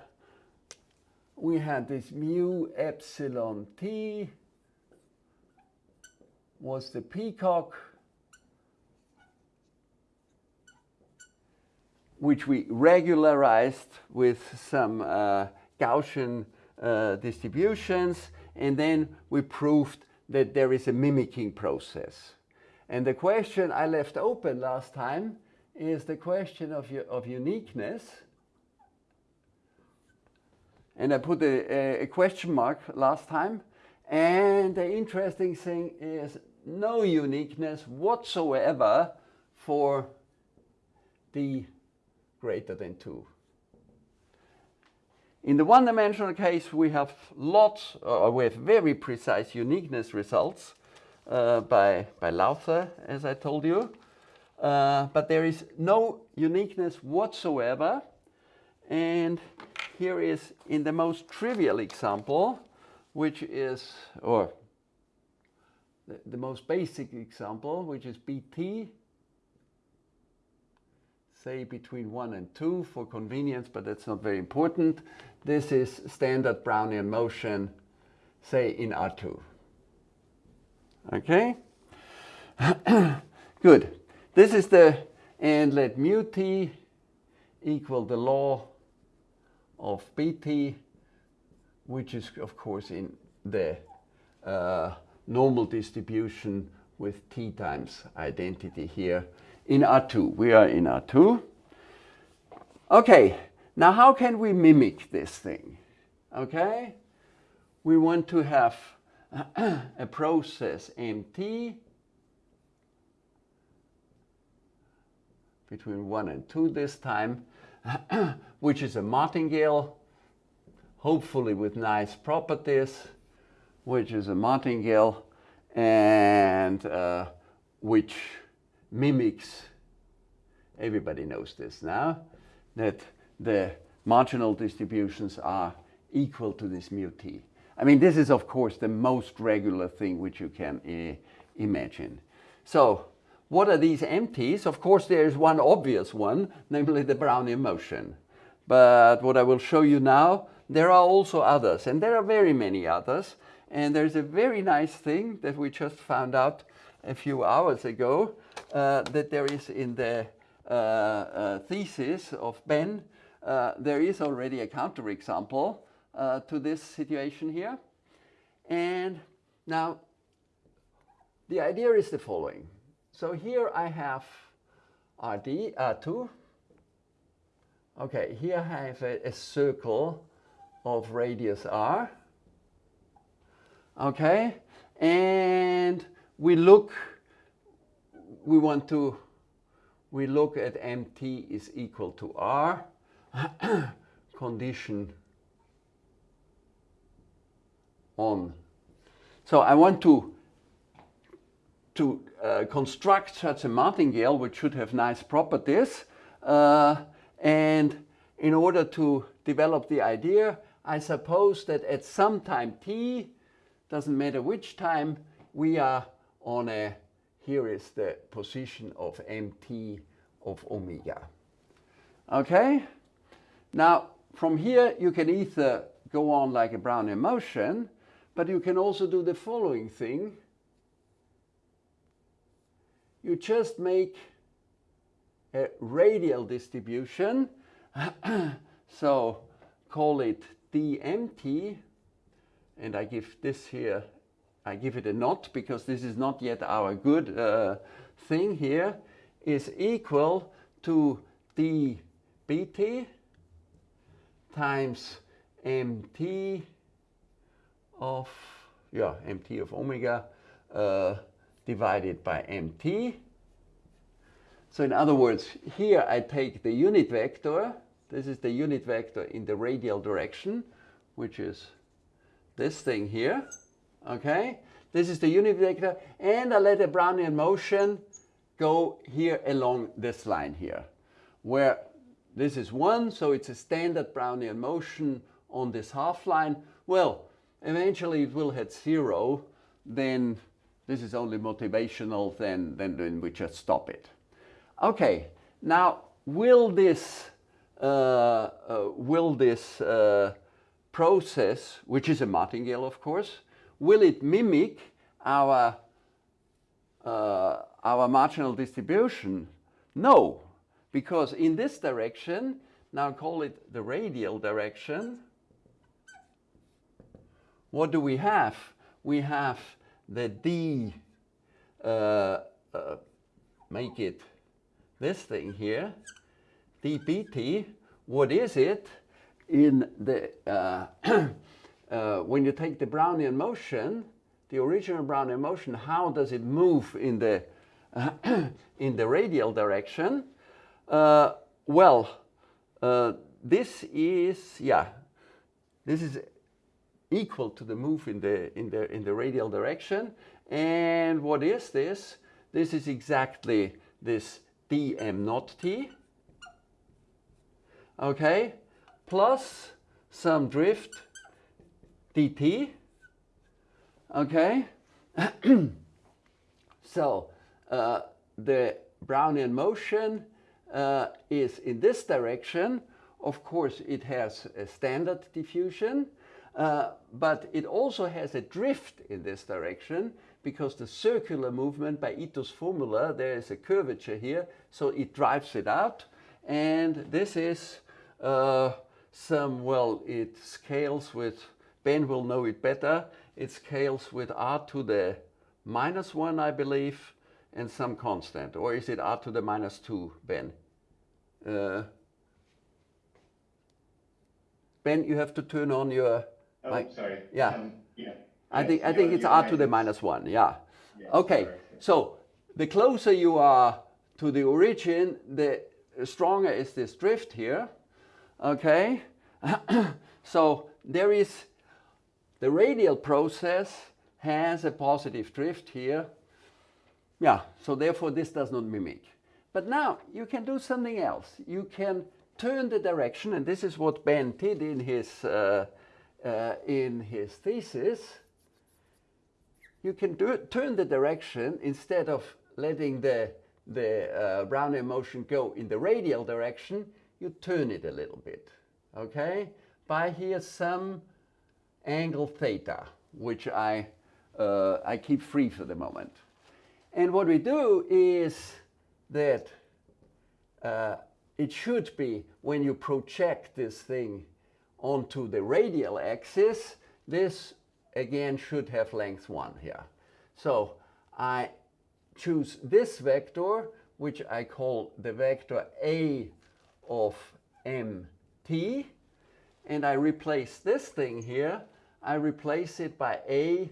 A: we had this mu epsilon t was the peacock which we regularized with some uh, Gaussian uh, distributions, and then we proved that there is a mimicking process. And the question I left open last time is the question of, of uniqueness. And I put a, a question mark last time. And the interesting thing is no uniqueness whatsoever for d greater than 2. In the one-dimensional case, we have lots, or we have very precise uniqueness results uh, by, by Lowther, as I told you. Uh, but there is no uniqueness whatsoever. And here is in the most trivial example, which is, or the, the most basic example, which is BT, say between 1 and 2 for convenience, but that's not very important. This is standard Brownian motion, say in R2. Okay? Good. This is the, and let mu t equal the law of bt, which is of course in the uh, normal distribution with t times identity here in R2. We are in R2. Okay, Now, how can we mimic this thing? Okay, we want to have a process MT between 1 and 2 this time, which is a martingale, hopefully with nice properties, which is a martingale, and uh, which mimics, everybody knows this now, that the marginal distributions are equal to this mu t. I mean, this is of course the most regular thing which you can uh, imagine. So what are these empties? Of course, there is one obvious one, namely the Brownian motion. But what I will show you now, there are also others, and there are very many others. And there's a very nice thing that we just found out a few hours ago, uh, that there is in the uh, uh, thesis of Ben, uh, there is already a counterexample uh, to this situation here. And now, the idea is the following. So here I have RD, R2. Okay, here I have a, a circle of radius R. Okay, and we look, we want to, we look at MT is equal to R, condition on. So I want to to uh, construct such a martingale, which should have nice properties. Uh, and in order to develop the idea, I suppose that at some time t, doesn't matter which time, we are on a, here is the position of mt of omega. Okay? Now, from here, you can either go on like a Brownian motion, but you can also do the following thing you just make a radial distribution. so call it dmt, and I give this here, I give it a not because this is not yet our good uh, thing here, is equal to dbt times mt of, yeah, mt of omega uh, divided by mt. So in other words, here I take the unit vector. This is the unit vector in the radial direction, which is this thing here. Okay? This is the unit vector. And I let a Brownian motion go here along this line here, where this is 1, so it's a standard Brownian motion on this half line. Well, eventually it will hit 0, then this is only motivational, then, then, then we just stop it. Okay, now will this, uh, uh, will this uh, process, which is a martingale of course, will it mimic our, uh, our marginal distribution? No, because in this direction, now call it the radial direction, what do we have? We have the D, uh, uh, make it this thing here, dpt. what is it in the, uh, uh, when you take the Brownian motion, the original Brownian motion, how does it move in the, in the radial direction? Uh, well, uh, this is, yeah, this is equal to the move in the, in the, in the radial direction. And what is this? This is exactly this dm naught t, okay, plus some drift dt, okay. so uh, the Brownian motion uh, is in this direction. Of course, it has a standard diffusion, uh, but it also has a drift in this direction because the circular movement by Ito's formula, there is a curvature here, so it drives it out. And this is uh, some, well, it scales with, Ben will know it better, it scales with r to the minus 1, I believe, and some constant. Or is it r to the minus 2, Ben? Uh, Ben, you have to turn on your.
D: Oh, sorry.
A: yeah.
D: Um, yeah.
A: I
D: Yes,
A: think I think it's r to the
D: minus-
A: minus one. Yeah.
D: yes,
A: Okay.
D: correct.
A: So the closer you are to the origin, the stronger is this drift here. Okay. so there is the radial process has a positive drift here. Yeah, so therefore this does not mimic. But now you can do something else. You can turn the direction, and this is what Ben did in his, uh, uh, in his thesis. You can do, turn the direction instead of letting the, the uh, Brownian motion go in the radial direction, you turn it a little bit, okay? By here some angle theta, which I, uh, I keep free for the moment. And what we do is that uh, it should be when you project this thing onto the radial axis, this again should have length 1 here. So I choose this vector, which I call the vector A of mt, and I replace this thing here, I replace it by A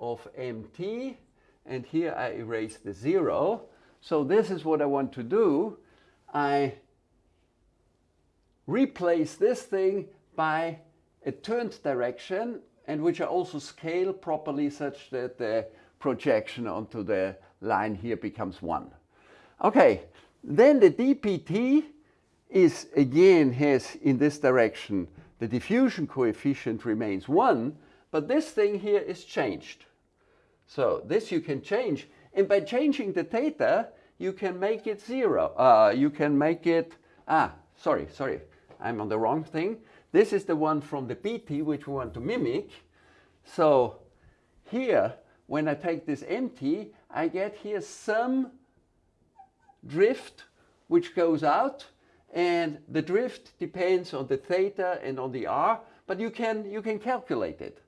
A: of mt, and here I erase the zero. So this is what I want to do. I replace this thing by a turned direction and which I also scale properly such that the projection onto the line here becomes 1. Okay, then the dpt is again has in this direction the diffusion coefficient remains 1, but this thing here is changed. So this you can change, and by changing the theta, you can make it zero. Uh, you can make it, ah, sorry, sorry, I'm on the wrong thing. This is the one from the bt, which we want to mimic. So here, when I take this empty, I get here some drift which goes out, and the drift depends on the theta and on the r, but you can, you can calculate it.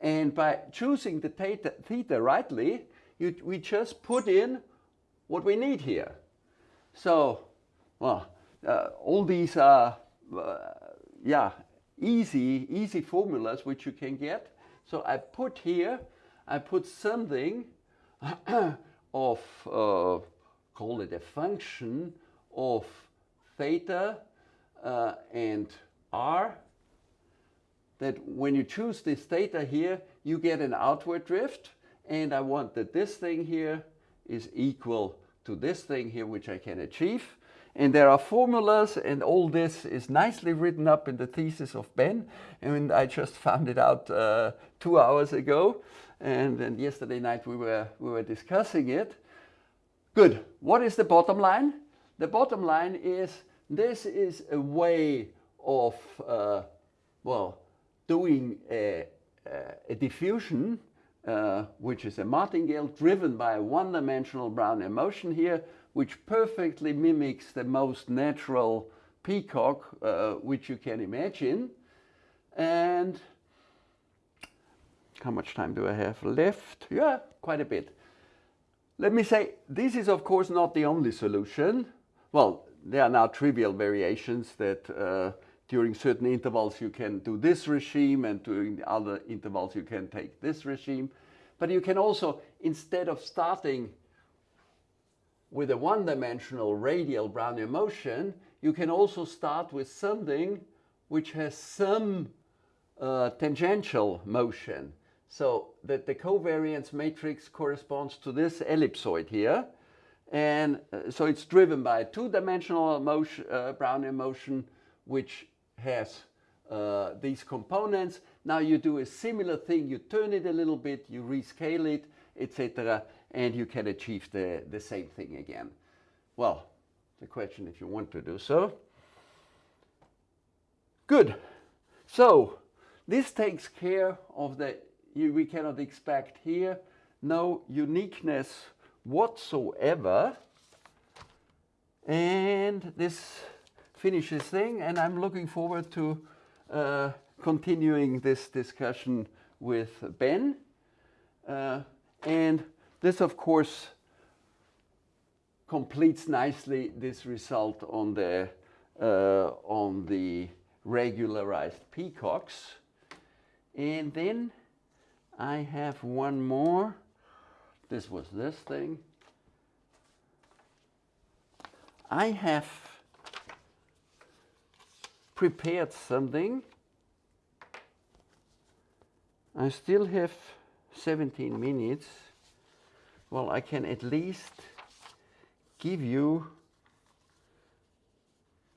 A: And by choosing the theta, theta rightly, you, we just put in what we need here. So, well, uh, all these are, uh, yeah, easy, easy formulas which you can get. So I put here, I put something of, uh, call it a function of theta uh, and r that when you choose this theta here, you get an outward drift. And I want that this thing here is equal to this thing here, which I can achieve. And there are formulas, and all this is nicely written up in the thesis of Ben. And I just found it out uh, two hours ago. And then yesterday night we were, we were discussing it. Good. What is the bottom line? The bottom line is this is a way of, uh, well, doing a, a diffusion, uh, which is a martingale driven by a one-dimensional Brownian motion here, which perfectly mimics the most natural peacock uh, which you can imagine. And how much time do I have left? Yeah, quite a bit. Let me say, this is of course not the only solution. Well, there are now trivial variations that uh, during certain intervals you can do this regime and during other intervals you can take this regime. But you can also, instead of starting with a one-dimensional radial Brownian motion, you can also start with something which has some uh, tangential motion. So that the covariance matrix corresponds to this ellipsoid here. And uh, so it's driven by a two-dimensional motion, uh, Brownian motion, which has uh, these components. Now you do a similar thing, you turn it a little bit, you rescale it, etc., and you can achieve the, the same thing again. Well, the question if you want to do so. Good. So this takes care of the, you, we cannot expect here no uniqueness whatsoever. And this finishes thing, and I'm looking forward to uh, continuing this discussion with Ben. Uh, and this, of course, completes nicely this result on the, uh, on the regularized peacocks. And then I have one more. This was this thing. I have prepared something. I still have 17 minutes. Well, I can at least give you,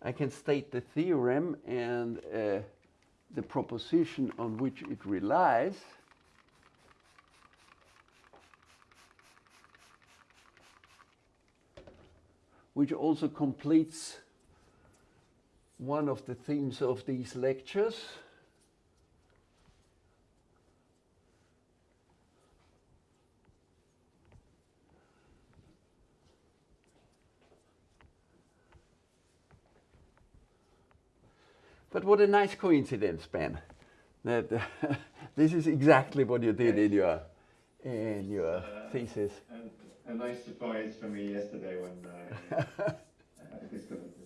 A: I can state the theorem and uh, the proposition on which it relies. which also completes one of the themes of these lectures. But what a nice coincidence, Ben. That this is exactly what you did in your in your
D: Uh,
A: thesis.
D: And a nice surprise for me yesterday when I uh, discovered this. Yes.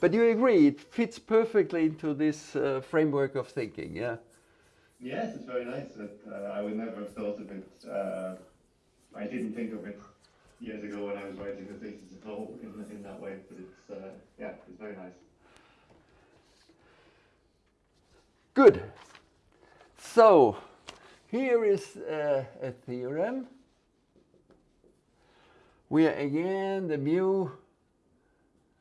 A: But you agree it fits perfectly into this uh, framework of thinking, yeah?
D: Yes, it's very nice. That uh, I would never have thought of it. Uh, I didn't think of it years ago when I was writing the thesis at all in, in that way. But it's uh, yeah, it's very nice.
A: Good. So here is uh, a theorem where again the mu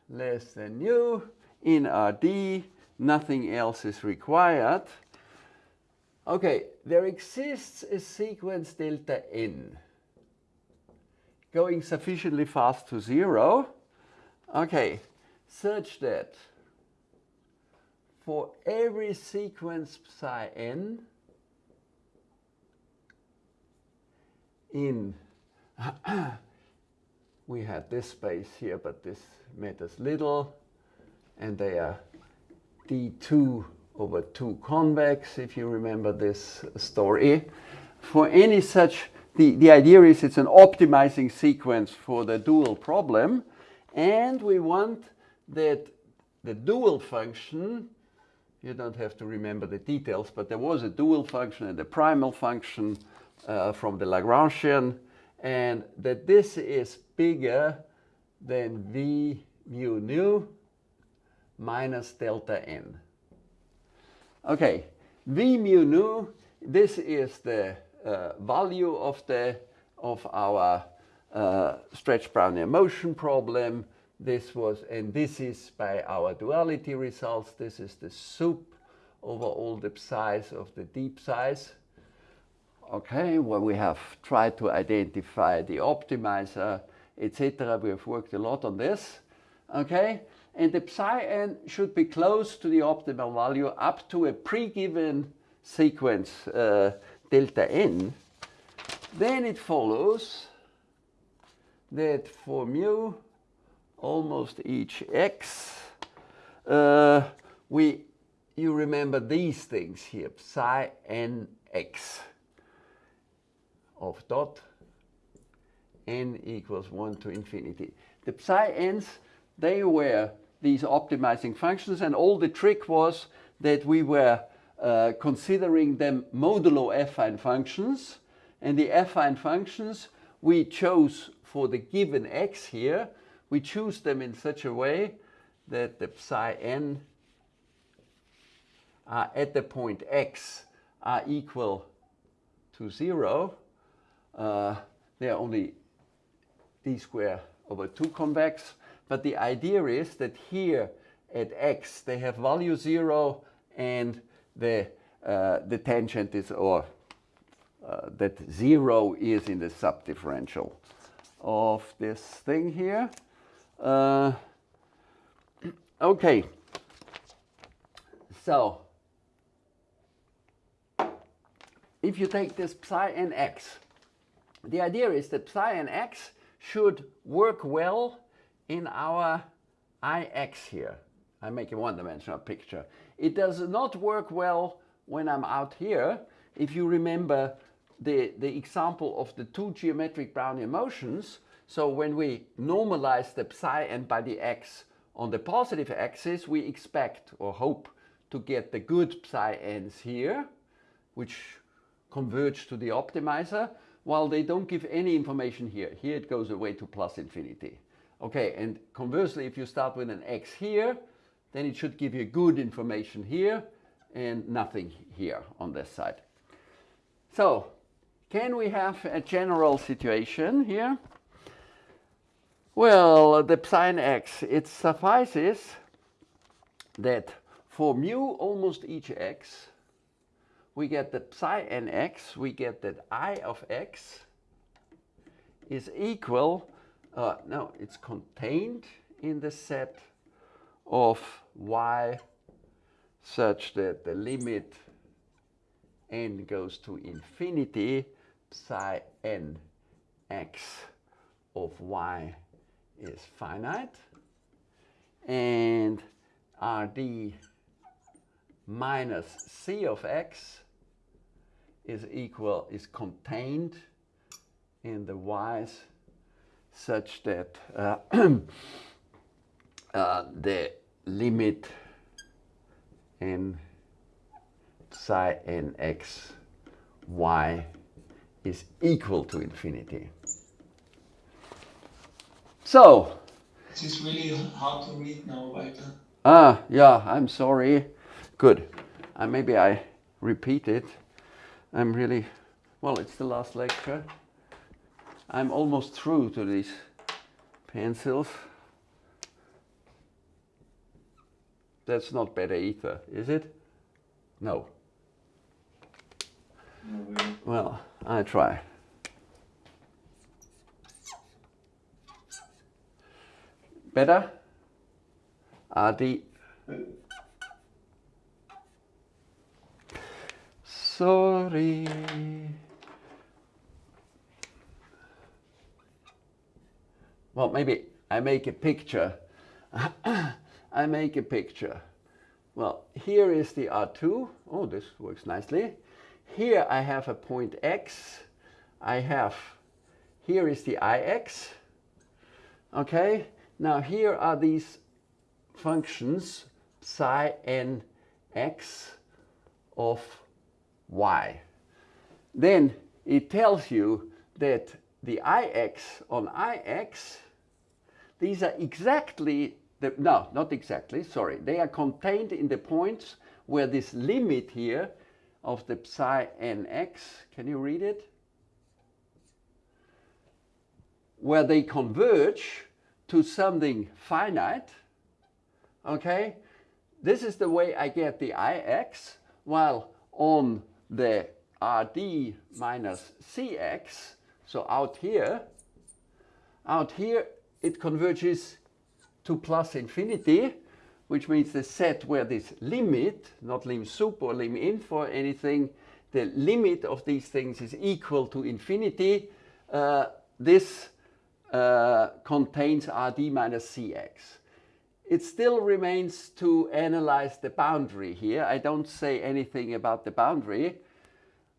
A: less than nu in RD, nothing else is required. Okay, there exists a sequence delta n going sufficiently fast to zero. Okay, such that for every sequence psi n in we had this space here, but this matters little, and they are d2 over 2 convex, if you remember this story. For any such, the, the idea is it's an optimizing sequence for the dual problem, and we want that the dual function, you don't have to remember the details, but there was a dual function and a primal function uh, from the Lagrangian, and that this is bigger than v mu nu minus delta n. Okay, v mu nu, this is the uh, value of the of our uh, stretch Brownian motion problem. This was, and this is by our duality results. This is the sup over all the psi's of the deep size. Okay, well, we have tried to identify the optimizer, etc. We have worked a lot on this. Okay, and the psi n should be close to the optimal value up to a pre-given sequence uh, delta n. Then it follows that for mu almost each x, uh, we you remember these things here, psi n x of dot n equals 1 to infinity. The psi n's, they were these optimizing functions, and all the trick was that we were uh, considering them modulo affine functions, and the affine functions we chose for the given x here, we choose them in such a way that the psi n are at the point x are equal to 0, uh, they are only d square over 2 convex. But the idea is that here at x they have value 0 and the, uh, the tangent is, or uh, that 0 is in the subdifferential of this thing here. Uh, okay. So, if you take this psi n x, the idea is that psi n x should work well in our ix here. I make a one-dimensional picture. It does not work well when I'm out here. If you remember the, the example of the two geometric Brownian motions, so when we normalize the psi n by the x on the positive axis, we expect or hope to get the good psi n's here, which converge to the optimizer, while they don't give any information here. Here it goes away to plus infinity. Okay, and conversely, if you start with an x here, then it should give you good information here and nothing here on this side. So, can we have a general situation here? Well, the psi x, it suffices that for mu almost each x, we get that psi nx, we get that i of x is equal, uh, no, it's contained in the set of y such that the limit n goes to infinity, psi n x of y is finite, and rd minus c of x is equal, is contained in the y's such that uh, uh, the limit in psi n x y is equal to infinity. So,
C: This is really hard to read now, Walter.
A: ah, yeah, I'm sorry. Good. Uh, maybe I repeat it. I'm really, well, it's the last lecture. I'm almost through to these pencils. That's not better either, is it? No. Well, I try. Better? RD. Sorry. Well, maybe I make a picture. I make a picture. Well, here is the R2. Oh, this works nicely. Here I have a point X. I have, here is the Ix. Okay, now here are these functions psi n x of y. Then it tells you that the ix on ix, these are exactly, the, no, not exactly, sorry, they are contained in the points where this limit here of the psi nx, can you read it? Where they converge to something finite, okay? This is the way I get the ix, while on the rd minus cx, so out here, out here it converges to plus infinity, which means the set where this limit, not lim sup or lim inf or anything, the limit of these things is equal to infinity. Uh, this uh, contains Rd minus Cx. It still remains to analyze the boundary here. I don't say anything about the boundary.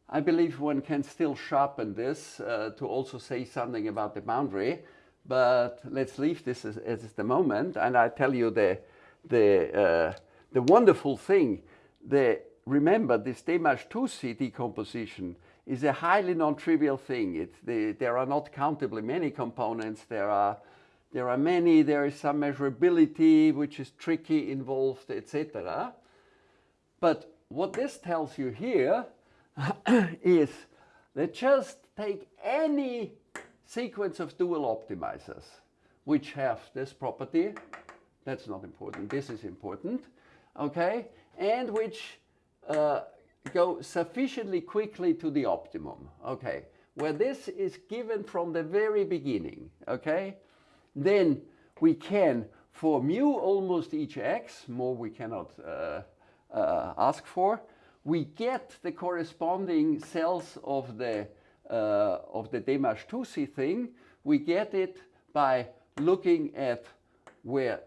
A: I believe one can still sharpen this uh, to also say something about the boundary, but let's leave this as, as the moment. And I tell you the, the, uh, the wonderful thing, the, remember this De March-Touzi decomposition is a highly non-trivial thing. It, the, there are not countably many components. There are, there are many, there is some measurability, which is tricky involved, etc. But what this tells you here is that just take any sequence of dual optimizers which have this property, that's not important, this is important, okay, and which uh, go sufficiently quickly to the optimum, okay, where this is given from the very beginning, okay, then we can, for mu almost each x, more we cannot uh, uh, ask for, we get the corresponding cells of the, uh, of the De March-Touzi thing, we get it by looking at where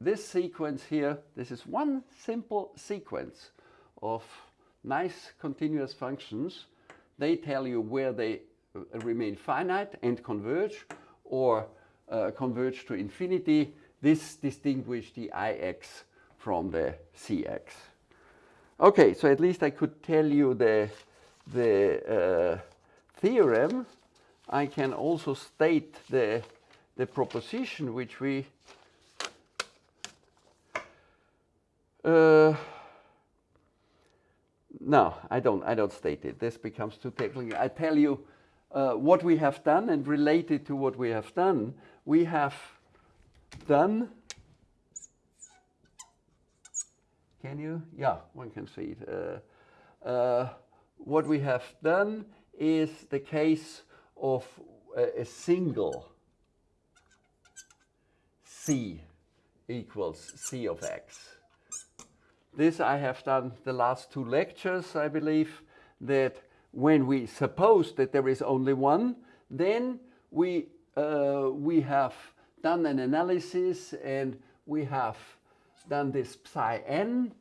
A: this sequence here, this is one simple sequence of nice continuous functions. They tell you where they uh, remain finite and converge or uh, converge to infinity. This distinguishes the Ix from the Cx. Okay, so at least I could tell you the, the uh, theorem. I can also state the, the proposition which we uh, no, I don't. I don't state it. This becomes too technical. I tell you uh, what we have done, and related to what we have done, we have done. Can you? Yeah, one can see it. Uh, uh, what we have done is the case of a, a single c equals c of x. This I have done the last two lectures, I believe, that when we suppose that there is only one, then we, uh, we have done an analysis and we have done this psi n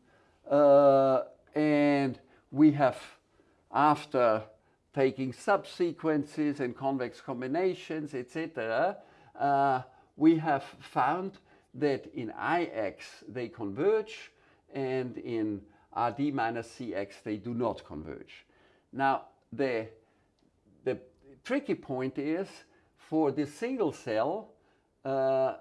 A: uh, and we have, after taking subsequences and convex combinations, etc., uh, we have found that in Ix they converge and in Rd minus Cx they do not converge. Now the, the tricky point is for this single cell uh,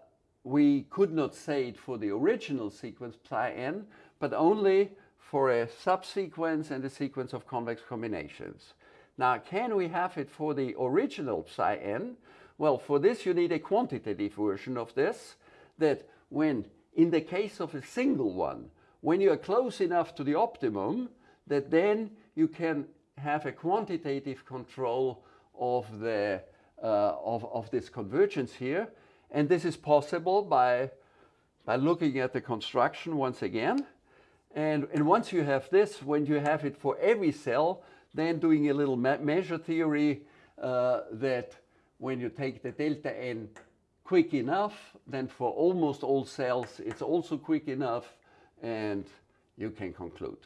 A: we could not say it for the original sequence psi n but only for a subsequence and a sequence of convex combinations. Now can we have it for the original psi n? Well for this you need a quantitative version of this that when in the case of a single one when you are close enough to the optimum that then you can have a quantitative control of, the, uh, of, of this convergence here. And this is possible by, by looking at the construction once again. And, and once you have this, when you have it for every cell, then doing a little measure theory uh, that when you take the delta n quick enough, then for almost all cells it's also quick enough and you can conclude.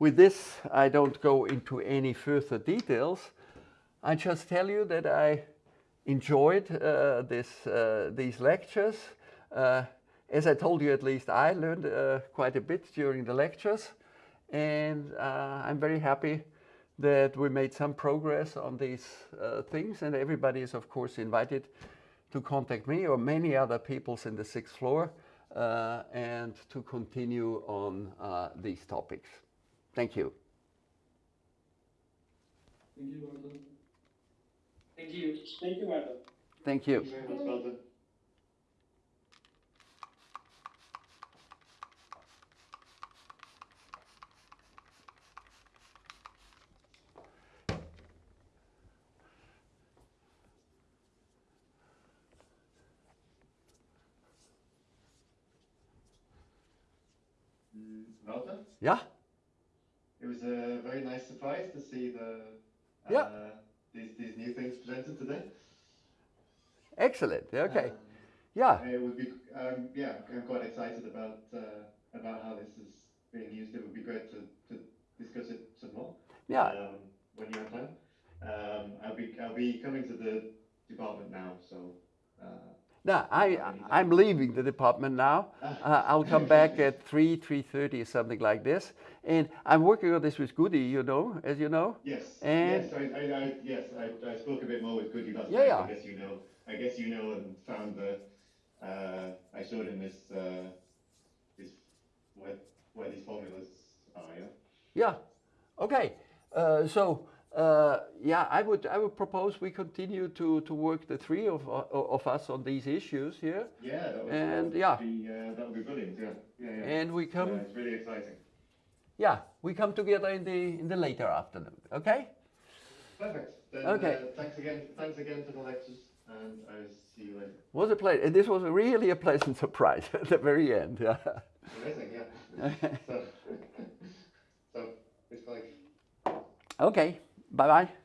A: With this, I don't go into any further details. I just tell you that I enjoyed uh, this, uh, these lectures. Uh, as I told you, at least I learned uh, quite a bit during the lectures. And uh, I'm very happy that we made some progress on these uh, things. And everybody is, of course, invited to contact me or many other peoples in the sixth floor and to continue on these topics. Thank you.
B: Thank you, Walter.
E: Thank you. Thank you, Martha.
A: Thank you.
D: Thank you very much, Walter. Mm,
A: Yeah,
D: It was a very nice surprise to see the uh,
A: Yeah.
D: these these new things presented today.
A: excellent. Okay.
D: Um,
A: Yeah,
D: it would be um, yeah, I'm quite excited about uh, about how this is being used. It would be great to, to discuss it some more.
A: yeah,
D: Um, when you have time. Um, I'll be I'll be coming to the department now, so. Uh,
A: no, I, I'm leaving the department now. Uh, I'll come back at 3, 3.30 or something like this. And I'm working on this with Goody, you know, as you know.
D: Yes.
A: And-
D: yes, I, I, I, yes, I, I spoke a bit more with Goody last
A: Yeah,
D: night.
A: yeah.
D: I guess you know. I guess you know and found the. Uh, I showed him this. Uh, this where where these formulas are. Yeah.
A: Yeah, okay. Uh, so, uh, yeah, I would, I would propose we continue to, to work the three of, uh, of us on these issues here.
D: Yeah. That would,
A: And,
D: that
A: yeah.
D: Be, uh, that would be brilliant. Yeah. Yeah. yeah.
A: And we
D: come.
A: come,
D: it's really exciting.
A: yeah, we come together in the, in the later afternoon, okay?
D: Perfect. Then,
A: Okay.
D: Uh, thanks again. Thanks again for the lectures, and I'll see you later.
A: Was a pleasure. And this was really a pleasant surprise at the very end. Yeah.
D: Amazing. Yeah. so, so it's like.
A: Okay, bye bye.